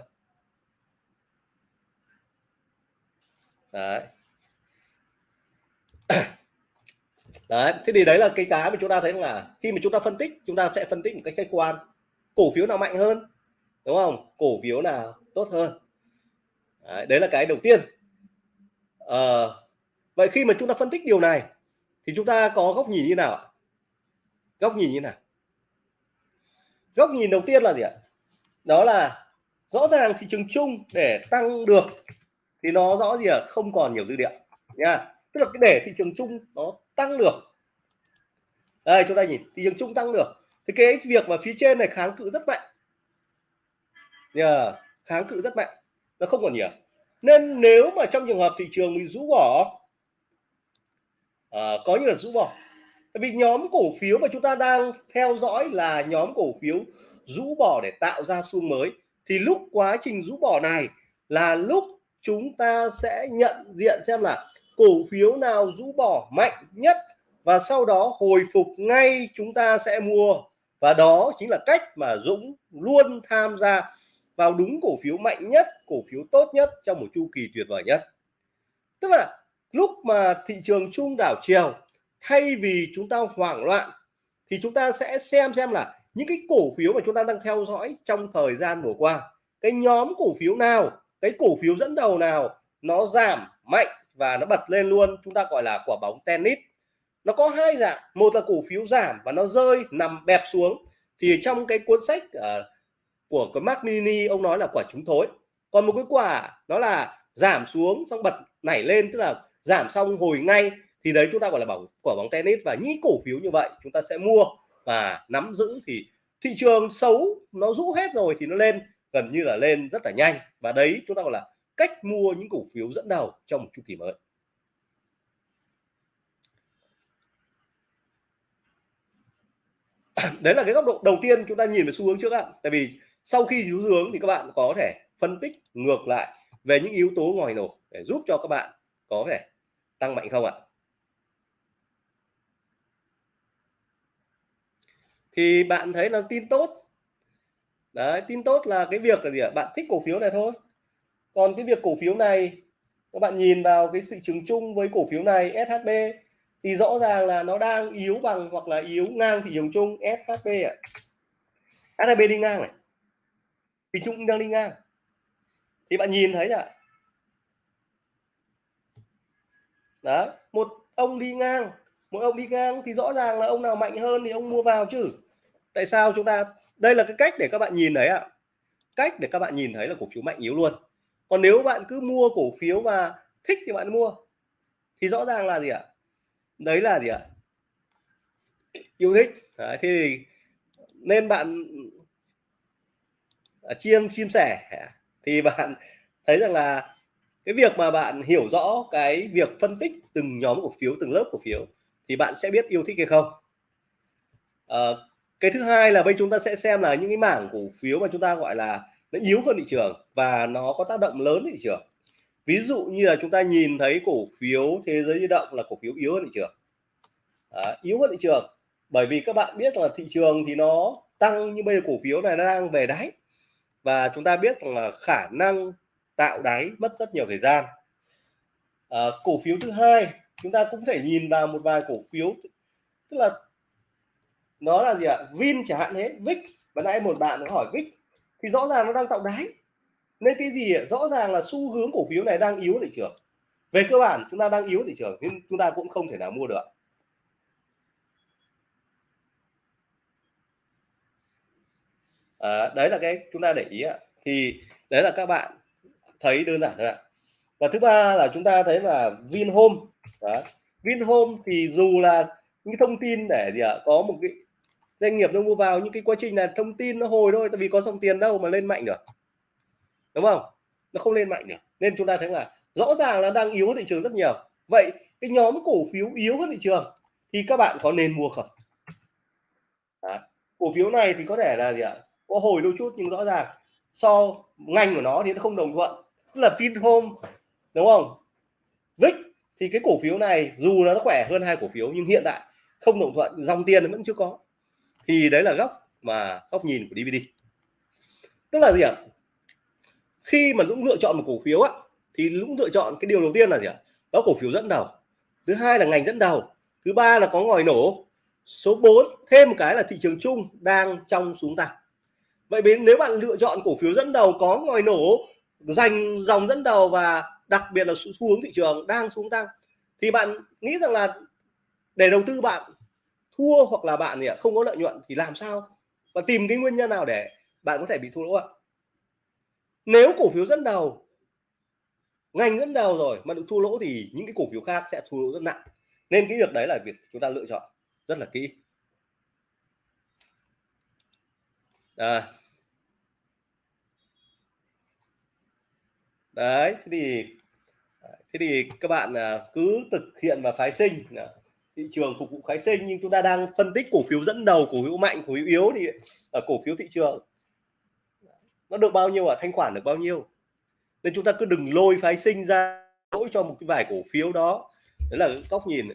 Speaker 1: Đấy. Đấy, thế thì đấy là cái cái mà chúng ta thấy là khi mà chúng ta phân tích, chúng ta sẽ phân tích một cách khách quan. Cổ phiếu nào mạnh hơn? Đúng không? Cổ phiếu nào tốt hơn? Đấy, đấy là cái đầu tiên. À, vậy khi mà chúng ta phân tích điều này thì chúng ta có góc nhìn như nào ạ? Góc nhìn như nào? Góc nhìn đầu tiên là gì ạ? Đó là rõ ràng thị trường chung để tăng được thì nó rõ gì ạ? Không còn nhiều dư địa nha. Tức là cái để thị trường chung nó tăng được. Đây chúng ta nhìn thị trường chung tăng được. Thì cái việc mà phía trên này kháng cự rất mạnh yeah, kháng cự rất mạnh. Nó không còn nhiều. Nên nếu mà trong trường hợp thị trường bị rũ bỏ à, có như là rũ bỏ tại vì nhóm cổ phiếu mà chúng ta đang theo dõi là nhóm cổ phiếu rũ bỏ để tạo ra xu mới thì lúc quá trình rũ bỏ này là lúc chúng ta sẽ nhận diện xem là cổ phiếu nào rũ bỏ mạnh nhất và sau đó hồi phục ngay chúng ta sẽ mua. Và đó chính là cách mà Dũng luôn tham gia vào đúng cổ phiếu mạnh nhất cổ phiếu tốt nhất trong một chu kỳ tuyệt vời nhất. Tức là lúc mà thị trường chung đảo chiều thay vì chúng ta hoảng loạn thì chúng ta sẽ xem xem là những cái cổ phiếu mà chúng ta đang theo dõi trong thời gian vừa qua cái nhóm cổ phiếu nào cái cổ phiếu dẫn đầu nào nó giảm mạnh và nó bật lên luôn chúng ta gọi là quả bóng tennis. Nó có hai dạng một là cổ phiếu giảm và nó rơi nằm bẹp xuống. Thì trong cái cuốn sách uh, của cái Mac Mini, ông nói là quả trúng thối. Còn một cái quả nó là giảm xuống xong bật nảy lên, tức là giảm xong hồi ngay, thì đấy chúng ta gọi là bóng quả bóng tennis. Và những cổ phiếu như vậy, chúng ta sẽ mua và nắm giữ thì thị trường xấu nó rũ hết rồi thì nó lên, gần như là lên rất là nhanh. Và đấy chúng ta gọi là cách mua những cổ phiếu dẫn đầu trong một chu kỳ mới. Đấy là cái góc độ đầu tiên chúng ta nhìn về xu hướng trước ạ. Tại vì sau khi xu hướng thì các bạn có thể phân tích ngược lại về những yếu tố ngoài nổ để giúp cho các bạn có thể tăng mạnh không ạ? Thì bạn thấy là tin tốt. Đấy, tin tốt là cái việc là gì ạ? Bạn thích cổ phiếu này thôi. Còn cái việc cổ phiếu này, các bạn nhìn vào cái thị trường chung với cổ phiếu này SHB thì rõ ràng là nó đang yếu bằng hoặc là yếu ngang thị trường chung SHB ạ. À. SHB đi ngang này thị chung đang đi ngang. Thì bạn nhìn thấy ạ đó một ông đi ngang. Một ông đi ngang thì rõ ràng là ông nào mạnh hơn thì ông mua vào chứ. Tại sao chúng ta đây là cái cách để các bạn nhìn thấy ạ. Cách để các bạn nhìn thấy là cổ phiếu mạnh yếu luôn. Còn nếu bạn cứ mua cổ phiếu và thích thì bạn mua. Thì rõ ràng là gì ạ? Đấy là gì ạ? Yêu thích. Đấy, thì nên bạn Ờ, chiêm chim sẻ. Thì bạn thấy rằng là cái việc mà bạn hiểu rõ cái việc phân tích từng nhóm cổ phiếu từng lớp cổ phiếu thì bạn sẽ biết yêu thích hay không. À, cái thứ hai là bây chúng ta sẽ xem là những cái mảng cổ phiếu mà chúng ta gọi là nó yếu hơn thị trường và nó có tác động lớn thị trường. Ví dụ như là chúng ta nhìn thấy cổ phiếu thế giới di động là cổ phiếu yếu hơn thị trường. À, yếu hơn thị trường bởi vì các bạn biết là thị trường thì nó tăng như bây giờ cổ phiếu này nó đang về đáy và chúng ta biết rằng là khả năng tạo đáy mất rất nhiều thời gian. À, cổ phiếu thứ hai chúng ta cũng thể nhìn vào một vài cổ phiếu tức là nó là gì ạ? Vin chẳng hạn thế Vic. Và nãy một bạn có hỏi Vic thì rõ ràng nó đang tạo đáy. Nên cái gì ạ? Rõ ràng là xu hướng cổ phiếu này đang yếu thị trường. Về cơ bản chúng ta đang yếu thị trường nhưng chúng ta cũng không thể nào mua được. À, đấy là cái chúng ta để ý ạ. Thì đấy là các bạn thấy đơn giản thôi ạ. Và thứ ba là chúng ta thấy là Vinhome. Đó. Vinhome thì dù là những thông tin để gì ạ có một cái doanh nghiệp nó mua vào những cái quá trình là thông tin nó hồi thôi tại vì có dòng tiền đâu mà lên mạnh được. Đúng không? Nó không lên mạnh được. Nên chúng ta thấy là rõ ràng là đang yếu thị trường rất nhiều. Vậy cái nhóm cổ phiếu yếu hơn thị trường thì các bạn có nên mua không? Đó. cổ phiếu này thì có thể là gì ạ có hồi đôi chút nhưng rõ ràng so ngành của nó thì nó không đồng thuận. Tức là Vinhome, đúng không? Vic thì cái cổ phiếu này dù nó khỏe hơn hai cổ phiếu nhưng hiện tại không đồng thuận, dòng tiền vẫn chưa có. Thì đấy là góc mà, góc nhìn của DVD tức là gì ạ? Khi mà Dũng lựa chọn một cổ phiếu á, thì Dũng lựa chọn cái điều đầu tiên là gì ạ? Đó cổ phiếu dẫn đầu. Thứ hai là ngành dẫn đầu. Thứ ba là có ngòi nổ. Số 4 thêm một cái là thị trường chung đang trong xuống tăng vậy đến nếu bạn lựa chọn cổ phiếu dẫn đầu có ngòi nổ, dành dòng dẫn đầu và đặc biệt là xu hướng thị trường đang xuống tăng, thì bạn nghĩ rằng là để đầu tư bạn thua hoặc là bạn thì không có lợi nhuận thì làm sao? Và tìm cái nguyên nhân nào để bạn có thể bị thua lỗ ạ? Nếu cổ phiếu dẫn đầu, ngành dẫn đầu rồi mà được thua lỗ thì những cái cổ phiếu khác sẽ thua lỗ rất nặng. Nên cái việc đấy là việc chúng ta lựa chọn rất là kỹ. À. đấy, thế thì thế thì các bạn à, cứ thực hiện và phái sinh. Thị trường phục vụ phái sinh, nhưng chúng ta đang phân tích cổ phiếu dẫn đầu, cổ phiếu mạnh, cổ phiếu yếu thì ở cổ phiếu thị trường. Nó được bao nhiêu à? thanh khoản được bao nhiêu? Nên chúng ta cứ đừng lôi phái sinh ra lỗi cho một cái vài cổ phiếu đó. Đấy là góc nhìn.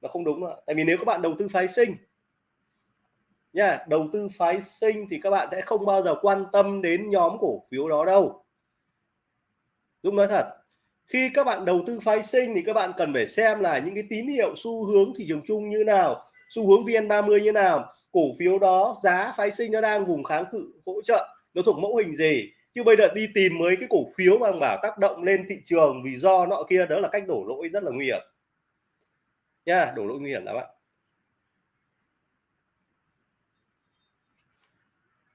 Speaker 1: Nó không đúng ạ. Tại vì nếu các bạn đầu tư phái sinh nha đầu tư phái sinh thì các bạn sẽ không bao giờ quan tâm đến nhóm cổ phiếu đó đâu. Dũng nói thật, khi các bạn đầu tư phái sinh thì các bạn cần phải xem là những cái tín hiệu xu hướng thị trường chung như nào, xu hướng VN30 như nào, cổ phiếu đó, giá phái sinh nó đang vùng kháng cự, hỗ trợ, nó thuộc mẫu hình gì. Chứ bây giờ đi tìm mấy cái cổ phiếu mà bảo tác động lên thị trường vì do nọ kia, đó là cách đổ lỗi rất là nguy hiểm. Nha đổ lỗi nguy hiểm lắm ạ.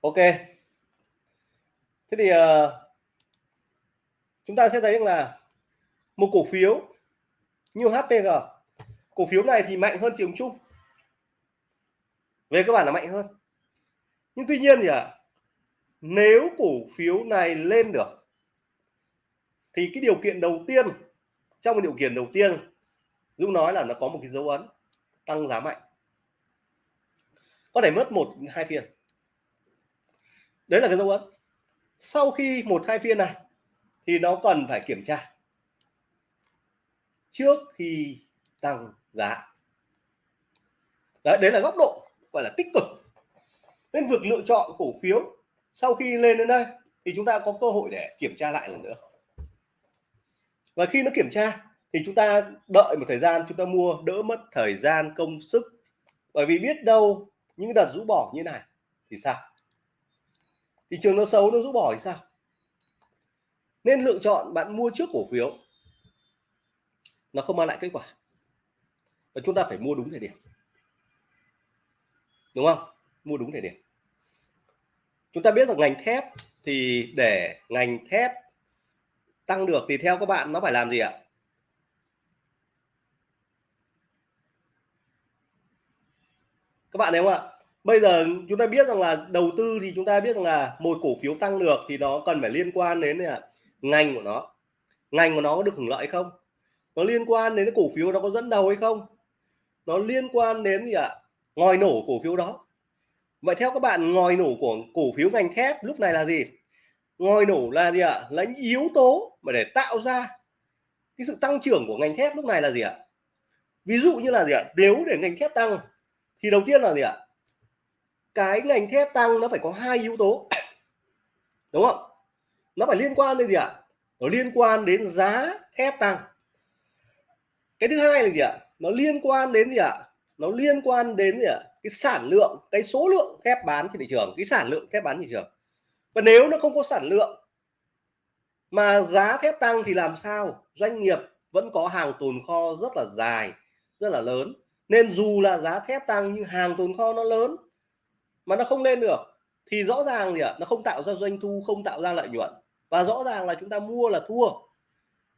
Speaker 1: Ok. Thế thì uh, chúng ta sẽ thấy là một cổ phiếu như HPG cổ phiếu này thì mạnh hơn trường chung về cơ bản là mạnh hơn. Nhưng tuy nhiên thì à, nếu cổ phiếu này lên được thì cái điều kiện đầu tiên trong cái điều kiện đầu tiên Dũng nói là nó có một cái dấu ấn tăng giá mạnh. Có thể mất một hai phiên đấy là cái dấu ấn. Sau khi một hai phiên này thì nó cần phải kiểm tra. Trước khi tăng giá. Đấy, đấy là góc độ gọi là tích cực. Nên việc lựa chọn cổ phiếu sau khi lên đến đây thì chúng ta có cơ hội để kiểm tra lại lần nữa. Và khi nó kiểm tra thì chúng ta đợi một thời gian chúng ta mua đỡ mất thời gian công sức. Bởi vì biết đâu những đợt rũ bỏ như này thì sao? Thị trường nó xấu, nó rũ bỏ thì sao? Nên lựa chọn bạn mua trước cổ phiếu nó không mang lại kết quả. Và chúng ta phải mua đúng thời điểm. Đúng không? Mua đúng thời điểm. Chúng ta biết rằng ngành thép thì để ngành thép tăng được thì theo các bạn nó phải làm gì ạ? Các bạn thấy không ạ? Bây giờ chúng ta biết rằng là đầu tư thì chúng ta biết rằng là một cổ phiếu tăng được thì nó cần phải liên quan đến là ngành của nó. Ngành của nó có được hưởng lợi không? Nó liên quan đến cái cổ phiếu nó có dẫn đầu hay không? Nó liên quan đến gì ạ? Ngòi nổ cổ phiếu đó. Vậy theo các bạn, ngòi nổ của cổ phiếu ngành thép lúc này là gì? Ngòi nổ là gì ạ? Là những yếu tố mà để tạo ra cái sự tăng trưởng của ngành thép lúc này là gì ạ? Ví dụ như là gì ạ? Nếu để ngành thép tăng thì đầu tiên là gì ạ? Cái ngành thép tăng nó phải có hai yếu tố. Đúng không? Nó phải liên quan đến gì ạ? Nó liên quan đến giá thép tăng. Cái thứ hai là gì ạ? Nó liên quan đến gì ạ? Nó liên quan đến gì ạ? Cái sản lượng, cái số lượng thép bán trên thị trường, cái sản lượng thép bán thị trường. Và nếu nó không có sản lượng mà giá thép tăng thì làm sao? Doanh nghiệp vẫn có hàng tồn kho rất là dài, rất là lớn. Nên dù là giá thép tăng nhưng hàng tồn kho nó lớn mà nó không lên được. Thì rõ ràng gì ạ? Nó không tạo ra doanh thu, không tạo ra lợi nhuận. Và rõ ràng là chúng ta mua là thua.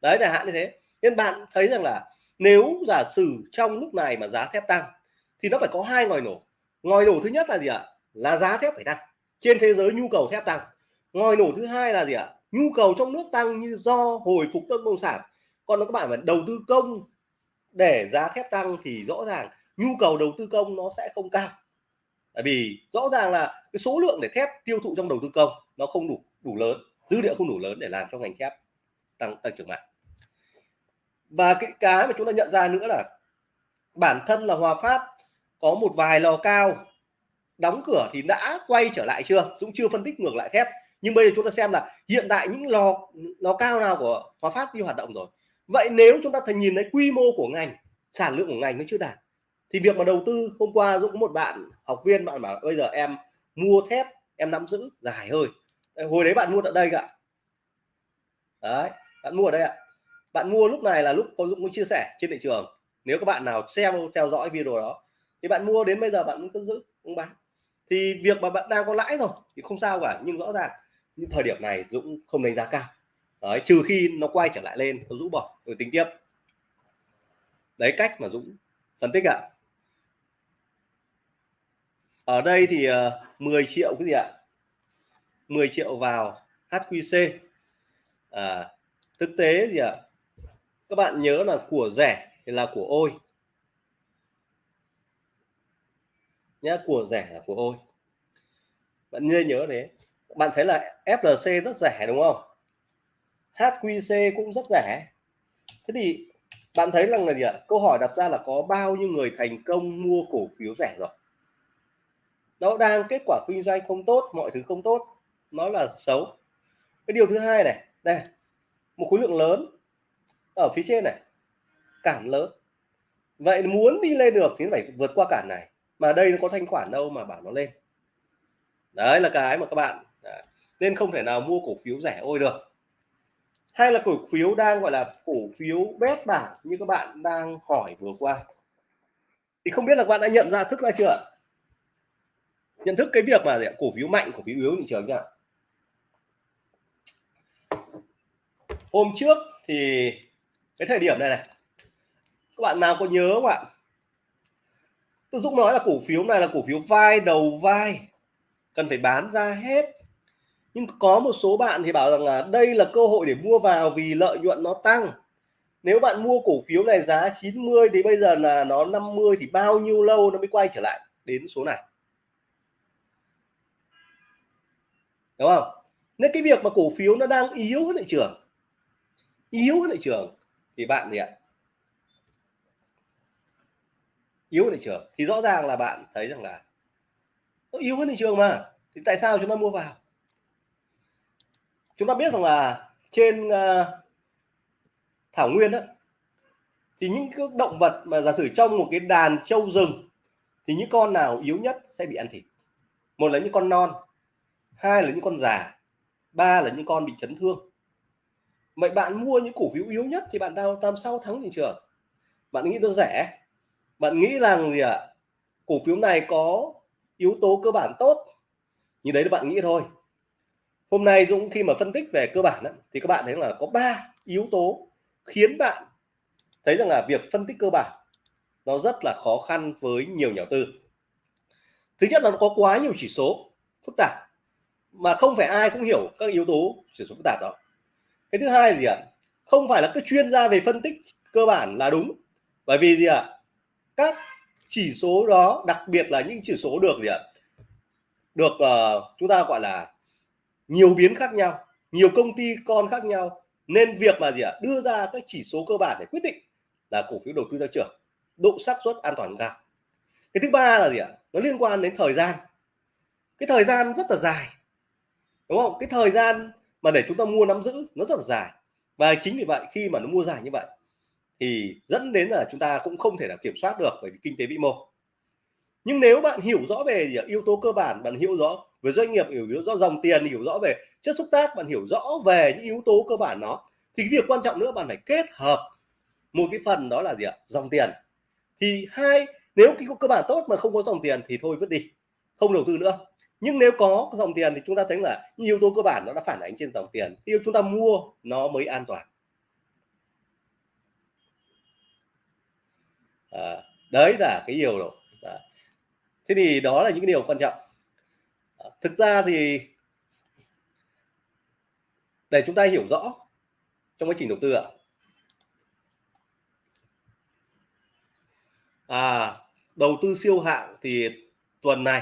Speaker 1: Đấy là hạn như thế. Nên bạn thấy rằng là nếu giả sử trong lúc này mà giá thép tăng, thì nó phải có hai ngòi nổ. Ngòi nổ thứ nhất là gì ạ? Là giá thép phải tăng. Trên thế giới nhu cầu thép tăng. Ngòi nổ thứ hai là gì ạ? Nhu cầu trong nước tăng như do hồi phục bất động sản. Còn các bạn phải đầu tư công để giá thép tăng thì rõ ràng nhu cầu đầu tư công nó sẽ không cao tại vì rõ ràng là cái số lượng để thép tiêu thụ trong đầu tư công nó không đủ đủ lớn dữ liệu không đủ lớn để làm cho ngành thép tăng tăng trưởng mạnh. Và cái cái mà chúng ta nhận ra nữa là bản thân là Hòa Phát có một vài lò cao đóng cửa thì đã quay trở lại chưa? Cũng chưa phân tích ngược lại thép. Nhưng bây giờ chúng ta xem là hiện tại những lò lò cao nào của Hòa Phát đi hoạt động rồi. Vậy nếu chúng ta thành nhìn thấy quy mô của ngành, sản lượng của ngành nó chưa đạt thì việc mà đầu tư hôm qua dũng có một bạn học viên, bạn bảo bây giờ em mua thép, em nắm giữ, dài hơi. Hồi đấy bạn mua tại đây cả đấy, bạn mua ở đây ạ. Bạn mua lúc này là lúc có dũng mới chia sẻ trên thị trường. Nếu các bạn nào xem, theo dõi video đó, thì bạn mua đến bây giờ bạn cứ giữ, không bán. Thì việc mà bạn đang có lãi rồi thì không sao cả, nhưng rõ ràng những thời điểm này dũng không đánh giá cao. Đấy, trừ khi nó quay trở lại lên dũng bỏ, rồi tính tiếp. Đấy, cách mà dũng phân tích ạ ở đây thì ờ, uh, 10 triệu cái gì ạ? 10 triệu vào HQC à, thực tế gì ạ? Các bạn nhớ là của rẻ thì là của ôi. Nhá của rẻ là của ôi. Bạn nên nhớ đấy bạn thấy là FLC rất rẻ đúng không? HQC cũng rất rẻ. Thế thì bạn thấy rằng là gì ạ? Câu hỏi đặt ra là có bao nhiêu người thành công mua cổ phiếu rẻ rồi? Nó đang kết quả kinh doanh không tốt, mọi thứ không tốt. Nó là xấu. Cái điều thứ hai này, đây, một khối lượng lớn ở phía trên này, cản lớn. Vậy muốn đi lên được thì phải vượt qua cản này, mà đây nó có thanh khoản đâu mà bảo nó lên. Đấy là cái mà các bạn, đấy. nên không thể nào mua cổ phiếu rẻ ôi được. Hay là cổ phiếu đang, gọi là cổ phiếu bét bảng như các bạn đang hỏi vừa qua. Thì không biết là các bạn đã nhận ra thức ra chưa nhận thức cái việc mà cổ phiếu mạnh, cổ phiếu yếu thị trường nhá. Hôm trước thì cái thời điểm này này, các bạn nào có nhớ không ạ? Tôi Dũng nói là cổ phiếu này là cổ phiếu vai đầu vai, cần phải bán ra hết. Nhưng có một số bạn thì bảo rằng là đây là cơ hội để mua vào vì lợi nhuận nó tăng. Nếu bạn mua cổ phiếu này giá 90 thì bây giờ là nó 50 thì bao nhiêu lâu nó mới quay trở lại đến số này? Đúng không? Nên cái việc mà cổ phiếu nó đang yếu với thị trường yếu với thị trường thì bạn gì ạ? Yếu thị trường. Thì rõ ràng là bạn thấy rằng là nó yếu hơn thị trường mà. Thì tại sao chúng ta mua vào? Chúng ta biết rằng là trên uh, thảo nguyên đó thì những cái động vật mà giả sử trong một cái đàn trâu rừng thì những con nào yếu nhất sẽ bị ăn thịt. Một là những con non hai là những con già, ba là những con bị chấn thương. Vậy bạn mua những cổ phiếu yếu nhất thì bạn nào làm sao thắng thị trường. Bạn nghĩ nó rẻ? Bạn nghĩ rằng gì ạ? À? cổ phiếu này có yếu tố cơ bản tốt. Như đấy là bạn nghĩ thôi. Hôm nay Dũng khi mà phân tích về cơ bản thì các bạn thấy là có ba yếu tố khiến bạn thấy rằng là việc phân tích cơ bản nó rất là khó khăn với nhiều nhà đầu tư. Thứ nhất là nó có quá nhiều chỉ số phức tạp mà không phải ai cũng hiểu các yếu tố chỉ số phức tạp đó. Cái thứ hai là gì ạ? Không phải là các chuyên gia về phân tích cơ bản là đúng. Bởi vì gì ạ? Các chỉ số đó đặc biệt là những chỉ số được gì ạ? Được uh, chúng ta gọi là nhiều biến khác nhau nhiều công ty con khác nhau. Nên việc mà gì ạ? Đưa ra các chỉ số cơ bản để quyết định là cổ phiếu đầu tư ra trường độ xác suất an toàn cao. Cái thứ ba là gì ạ? Nó liên quan đến thời gian. Cái thời gian rất là dài đúng không? Cái thời gian mà để chúng ta mua nắm giữ nó rất là dài. Và chính vì vậy khi mà nó mua dài như vậy, thì dẫn đến là chúng ta cũng không thể nào kiểm soát được bởi vì kinh tế vĩ mô. Nhưng nếu bạn hiểu rõ về yếu tố cơ bản, bạn hiểu rõ về doanh nghiệp, hiểu rõ dòng tiền, hiểu rõ về chất xúc tác, bạn hiểu rõ về những yếu tố cơ bản nó, thì việc quan trọng nữa bạn phải kết hợp một cái phần đó là gì ạ? Dòng tiền. Thì hai, nếu cái cơ bản tốt mà không có dòng tiền thì thôi vứt đi, không đầu tư nữa nhưng nếu có dòng tiền thì chúng ta thấy là yếu tố cơ bản nó đã phản ánh trên dòng tiền. Khi chúng ta mua nó mới an toàn. À, đấy là cái điều rồi à. thế thì đó là những điều quan trọng. À, thực ra thì để chúng ta hiểu rõ trong quá trình đầu tư ạ. À đầu tư siêu hạng thì tuần này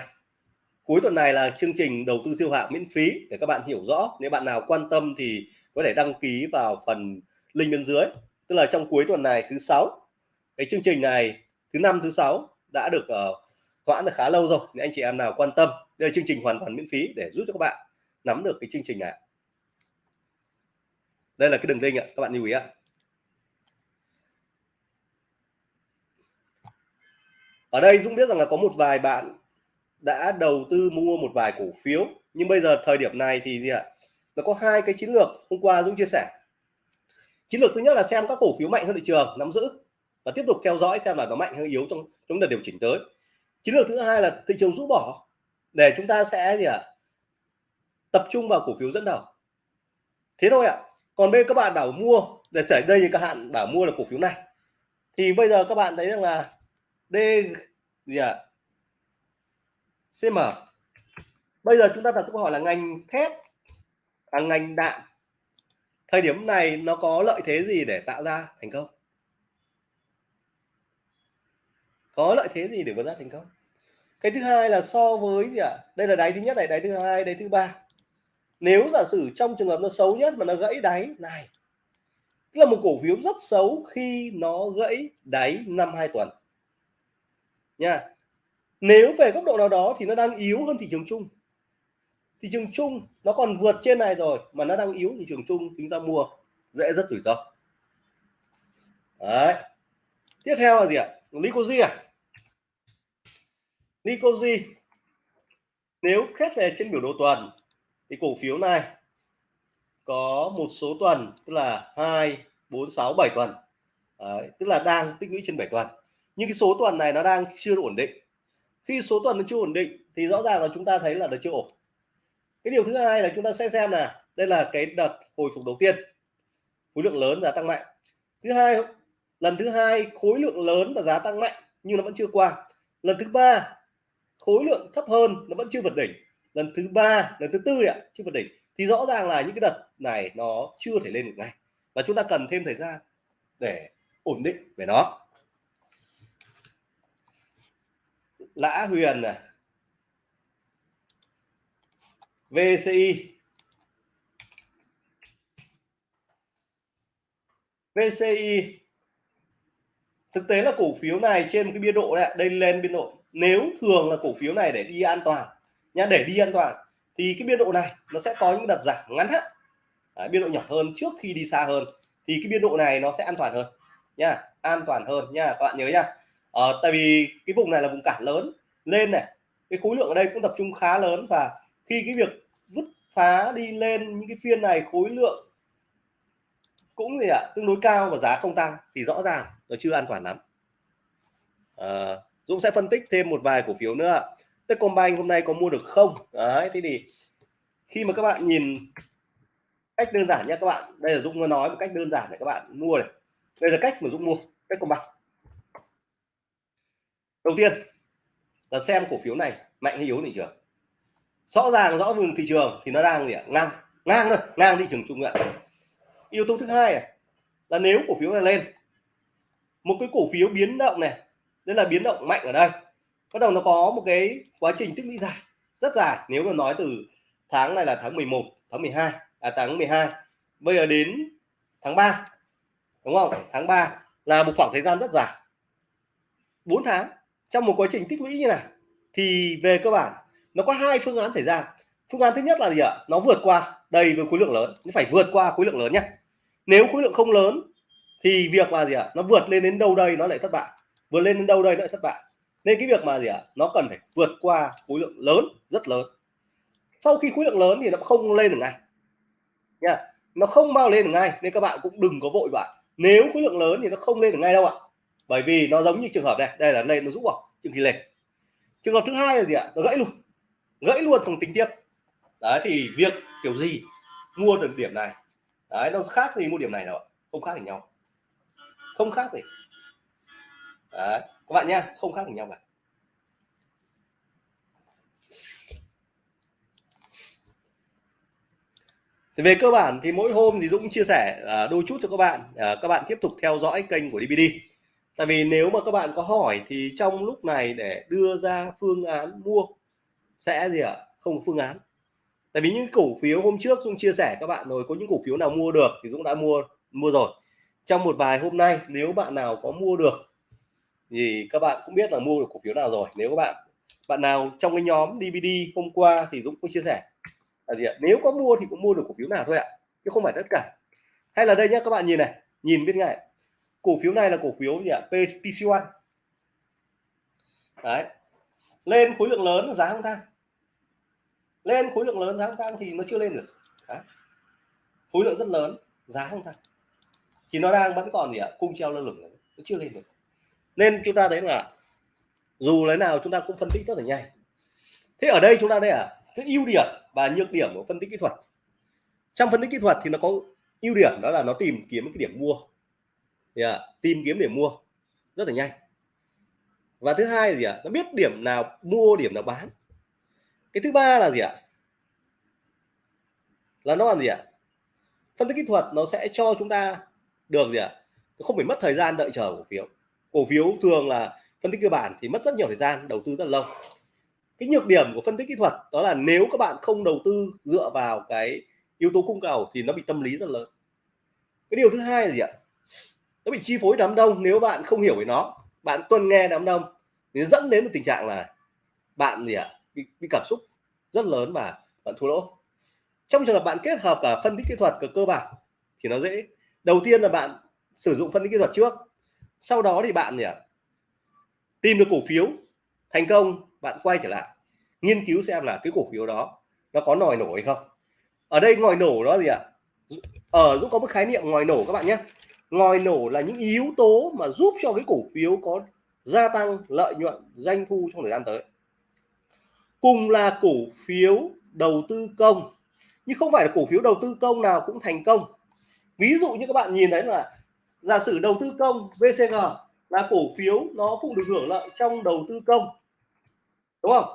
Speaker 1: cuối tuần này là chương trình đầu tư siêu hạng miễn phí để các bạn hiểu rõ. Nếu bạn nào quan tâm thì có thể đăng ký vào phần link bên dưới. Tức là trong cuối tuần này thứ sáu. Cái chương trình này thứ năm thứ sáu đã được uh, hoãn được khá lâu rồi Nên anh chị em nào quan tâm đây là chương trình hoàn toàn miễn phí để giúp cho các bạn nắm được cái chương trình này. Đây là cái đường link ạ các bạn lưu ý ạ. Ở đây Dũng biết rằng là có một vài bạn đã đầu tư mua một vài cổ phiếu. Nhưng bây giờ thời điểm này thì gì ạ? Nó có hai cái chiến lược. Hôm qua Dũng chia sẻ. Chiến lược thứ nhất là xem các cổ phiếu mạnh hơn thị trường, nắm giữ và tiếp tục theo dõi xem là nó mạnh hay yếu trong trong đợt điều chỉnh tới. Chiến lược thứ hai là thị trường rũ bỏ. Để chúng ta sẽ gì ạ? Tập trung vào cổ phiếu dẫn đầu. Thế thôi ạ. Còn bây các bạn bảo mua, để xảy đây như các hạn bảo mua là cổ phiếu này. Thì bây giờ các bạn thấy rằng là D gì ạ? CM bây giờ chúng ta đặt câu hỏi là ngành thép à, ngành đạn thời điểm này nó có lợi thế gì để tạo ra thành công? Có lợi thế gì để vượt ra thành công? Cái thứ hai là so với gì ạ? À? đây là đáy thứ nhất này đáy thứ hai đáy thứ ba. Nếu giả sử trong trường hợp nó xấu nhất mà nó gãy đáy này tức là một cổ phiếu rất xấu khi nó gãy đáy năm hai tuần. Nha nếu về góc độ nào đó thì nó đang yếu hơn thị trường chung. Thị trường chung nó còn vượt trên này rồi mà nó đang yếu thị trường chung chúng ta mua dễ rất rủi ro. Đấy. Tiếp theo là gì ạ? Licoji à? Licoji nếu xét về trên biểu đồ tuần thì cổ phiếu này có một số tuần tức là 2 4 6 7 tuần. Đấy, tức là đang tích lũy trên 7 tuần. Nhưng cái số tuần này nó đang chưa ổn định khi số tuần nó chưa ổn định, thì rõ ràng là chúng ta thấy là nó chưa ổn. Cái điều thứ hai là chúng ta sẽ xem là đây là cái đợt hồi phục đầu tiên, khối lượng lớn giá tăng mạnh. Thứ hai, lần thứ hai khối lượng lớn và giá tăng mạnh nhưng nó vẫn chưa qua. Lần thứ ba, khối lượng thấp hơn nó vẫn chưa vượt đỉnh. Lần thứ ba, lần thứ tư ạ, chưa vượt đỉnh. Thì rõ ràng là những cái đợt này nó chưa thể lên được ngay. Và chúng ta cần thêm thời gian để ổn định về nó. Lã huyền này VCI VCI thực tế là cổ phiếu này trên một cái biên độ này đây lên biên độ. Nếu thường là cổ phiếu này để đi an toàn nhá để đi an toàn thì cái biên độ này nó sẽ có những đợt giảm ngắn hạn. Đấy, biên độ nhỏ hơn trước khi đi xa hơn thì thì cái biên độ này nó sẽ an toàn hơn nha an toàn hơn nha các bạn nhớ nha ờ, tại vì cái vùng này là vùng cản lớn. Lên này cái khối lượng ở đây cũng tập trung khá lớn và khi cái việc vứt phá đi lên những cái phiên này khối lượng cũng gì ạ à, tương đối cao và giá không tăng thì rõ ràng nó chưa an toàn lắm. À, Dũng sẽ phân tích thêm một vài cổ phiếu nữa Techcombank hôm nay có mua được không? Đấy thế thì khi mà các bạn nhìn cách đơn giản nhé các bạn. Đây là Dũng nói một cách đơn giản để các bạn mua này. Đây là cách mà Dũng mua Techcombank đầu tiên là xem cổ phiếu này, mạnh hay yếu thị trường. Rõ ràng rõ vùng thị trường thì nó đang gì ạ? Ngang ngang thôi, ngang thị trường chung ạ. Yếu tố thứ hai này là nếu cổ phiếu này lên, một cái cổ phiếu biến động này, đây là biến động mạnh ở đây. Bắt đầu nó có một cái quá trình tích lũy dài, rất dài. Nếu mà nói từ tháng này là tháng 11 tháng 12 à tháng 12 bây giờ đến tháng 3 đúng không? Tháng 3 là một khoảng thời gian rất dài. 4 tháng trong một quá trình tích lũy như này, thì về cơ bản, nó có hai phương án xảy ra. Phương án thứ nhất là gì ạ? Nó vượt qua, đầy với khối lượng lớn. Nó phải vượt qua khối lượng lớn nhé nếu khối lượng không lớn, thì việc là gì ạ? Nó vượt lên đến đâu đây nó lại thất bại. Vượt lên đến đâu đây nó lại thất bại. Nên cái việc mà gì ạ? Nó cần phải vượt qua khối lượng lớn, rất lớn. Sau khi khối lượng lớn thì nó không lên được ngay. Nha. Nó không bao lên được ngay, nên các bạn cũng đừng có vội vã. Nếu khối lượng lớn thì nó không lên được ngay đâu ạ bởi vì nó giống như trường hợp này, đây là lên nó rũ vào trường kỳ lệch trường hợp thứ hai là gì ạ? Nó gãy luôn. Gãy luôn trong tính tiếp. Đấy, thì việc kiểu gì mua được điểm này? Đấy, nó khác gì mua điểm này đâu không khác gì nhau. Không khác gì. Đấy, các bạn nha không khác gì nhau cả. Thì về cơ bản thì mỗi hôm thì Dũng chia sẻ à, đôi chút cho các bạn. À, các bạn tiếp tục theo dõi kênh của DVD tại vì nếu mà các bạn có hỏi thì trong lúc này để đưa ra phương án mua sẽ gì ạ? À? không phương án. Tại vì những cổ phiếu hôm trước Dũng chia sẻ các bạn rồi, có những cổ phiếu nào mua được thì Dũng đã mua mua rồi. Trong một vài hôm nay, nếu bạn nào có mua được thì các bạn cũng biết là mua được cổ phiếu nào rồi. Nếu các bạn bạn nào trong cái nhóm DVD hôm qua thì Dũng cũng chia sẻ là gì ạ? Nếu có mua thì cũng mua được cổ phiếu nào thôi ạ, chứ không phải tất cả. Hay là đây nhé các bạn nhìn này, nhìn biết ngay cổ phiếu này là cổ phiếu gì ạ? PC1 đấy. Lên khối lượng lớn giá không tăng. Lên khối lượng lớn giá không tăng thì nó chưa lên được. Đấy. khối lượng rất lớn, giá không tăng. Thì nó đang vẫn còn gì ạ? Cung treo lơ lửng nó chưa lên được. Nên chúng ta thấy là dù lấy nào chúng ta cũng phân tích rất là nhanh. Thế ở đây chúng ta đây à cái ưu điểm và nhược điểm của phân tích kỹ thuật. Trong phân tích kỹ thuật thì nó có ưu điểm, đó là nó tìm kiếm cái điểm mua yeah, à, tìm kiếm để mua rất là nhanh. Và thứ hai là gì ạ? Nó biết điểm nào mua điểm nào bán. Cái thứ ba là gì ạ? Là nó làm gì ạ? Phân tích kỹ thuật nó sẽ cho chúng ta được gì ạ? Không phải mất thời gian đợi chờ cổ phiếu. Cổ phiếu thường là phân tích cơ bản thì mất rất nhiều thời gian đầu tư rất lâu. Cái nhược điểm của phân tích kỹ thuật đó là nếu các bạn không đầu tư dựa vào cái yếu tố cung cầu thì nó bị tâm lý rất lớn. Cái điều thứ hai là gì ạ? Nó bị chi phối đám đông nếu bạn không hiểu về nó bạn tuân nghe đám đông thì dẫn đến một tình trạng là bạn gì ạ? Bị, bị cảm xúc rất lớn và bạn thua lỗ. Trong trường hợp bạn kết hợp cả phân tích kỹ thuật cả cơ bản thì nó dễ. Đầu tiên là bạn sử dụng phân tích kỹ thuật trước sau đó thì bạn gì ạ? Tìm được cổ phiếu thành công bạn quay trở lại nghiên cứu xem là cái cổ phiếu đó nó có nòi nổ hay không. Ở đây ngòi nổ đó gì ạ? Ở Dũng có một khái niệm ngòi nổ các bạn nhé ngòi nổ là những yếu tố mà giúp cho cái cổ phiếu có gia tăng lợi nhuận doanh thu trong thời gian tới. Cùng là cổ phiếu đầu tư công, nhưng không phải là cổ phiếu đầu tư công nào cũng thành công. Ví dụ như các bạn nhìn thấy là giả sử đầu tư công VCG là cổ phiếu nó cũng được hưởng lợi trong đầu tư công, đúng không?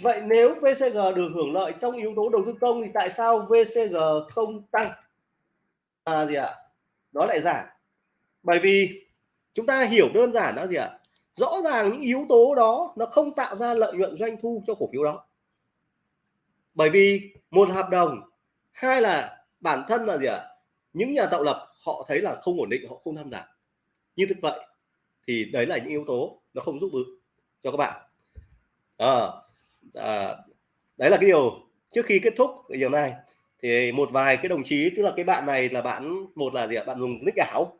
Speaker 1: Vậy nếu VCG được hưởng lợi trong yếu tố đầu tư công thì tại sao VCG không tăng? À gì ạ? Nó lại giảm bởi vì chúng ta hiểu đơn giản đó gì ạ? Rõ ràng những yếu tố đó nó không tạo ra lợi nhuận doanh thu cho cổ phiếu đó. Bởi vì một hợp đồng hai là bản thân là gì ạ? Những nhà tạo lập họ thấy là không ổn định họ không tham gia. Như thực vậy thì đấy là những yếu tố nó không giúp được cho các bạn. À, à, đấy là cái điều trước khi kết thúc cái điều này thì một vài cái đồng chí tức là cái bạn này là bạn một là gì ạ? Bạn dùng nick ảo.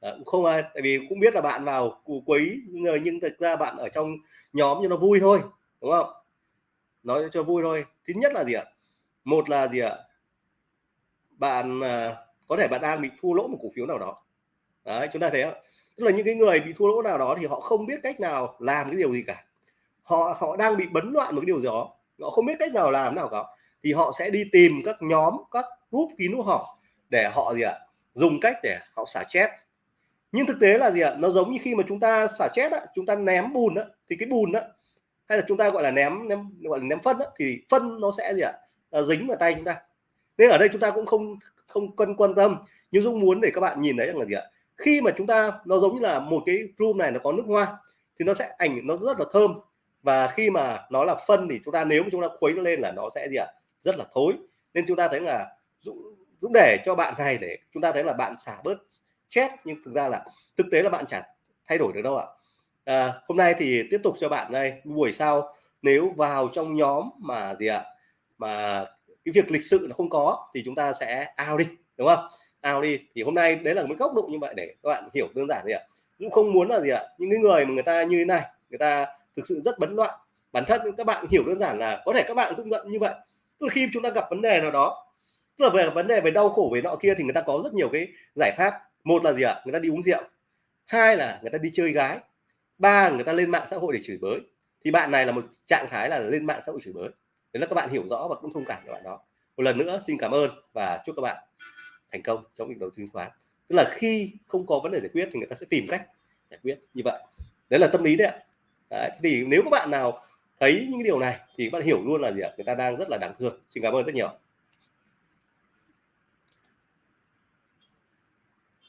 Speaker 1: À, không ai tại vì cũng biết là bạn vào quấy người nhưng thực ra bạn ở trong nhóm cho nó vui thôi đúng không? Nói cho vui thôi. Thứ nhất là gì ạ? Một là gì ạ? Bạn à, có thể bạn đang bị thua lỗ một cổ phiếu nào đó. Đấy chúng ta thấy không tức là những cái người bị thua lỗ nào đó thì họ không biết cách nào làm cái điều gì cả. Họ họ đang bị bấn loạn một cái điều gì đó. Họ không biết cách nào làm nào cả thì họ sẽ đi tìm các nhóm các group kín của họ để họ gì ạ dùng cách để họ xả chết nhưng thực tế là gì ạ nó giống như khi mà chúng ta xả chết á, chúng ta ném bùn á, thì cái bùn á hay là chúng ta gọi là ném ném gọi là ném phân á, thì phân nó sẽ gì ạ à, dính vào tay chúng ta. Nên ở đây chúng ta cũng không không cân quan tâm. Nhưng dũng muốn để các bạn nhìn thấy rằng là gì ạ khi mà chúng ta nó giống như là một cái room này nó có nước hoa thì nó sẽ ảnh nó rất là thơm. Và khi mà nó là phân thì chúng ta nếu mà chúng ta khuấy nó lên là nó sẽ gì ạ rất là thối. Nên chúng ta thấy là Dũng, Dũng để cho bạn này để chúng ta thấy là bạn xả bớt chết nhưng thực ra là thực tế là bạn chả thay đổi được đâu ạ. À, hôm nay thì tiếp tục cho bạn đây. Buổi sau nếu vào trong nhóm mà gì ạ mà cái việc lịch sự nó không có thì chúng ta sẽ ao đi đúng không? Ao đi. Thì hôm nay đấy là một góc độ như vậy để các bạn hiểu đơn giản gì ạ. Cũng không muốn là gì ạ những cái người mà người ta như thế này người ta thực sự rất bấn loạn. Bản thân các bạn hiểu đơn giản là có thể các bạn cũng nhận như vậy tức là khi chúng ta gặp vấn đề nào đó tức là về vấn đề về đau khổ về nọ kia thì người ta có rất nhiều cái giải pháp. Một là gì ạ? Người ta đi uống rượu. Hai là người ta đi chơi gái. Ba người ta lên mạng xã hội để chửi bới. Thì bạn này là một trạng thái là lên mạng xã hội chửi bới. Đấy là các bạn hiểu rõ và cũng thông cảm cho bạn đó. Một lần nữa xin cảm ơn và chúc các bạn thành công trong việc đầu tư chứng khoán. Tức là khi không có vấn đề giải quyết thì người ta sẽ tìm cách giải quyết. Như vậy. Đấy là tâm lý đấy ạ. Đấy, thì nếu các bạn nào thấy những điều này thì các bạn hiểu luôn là gì ạ? Người ta đang rất là đáng thương. Xin cảm ơn rất nhiều.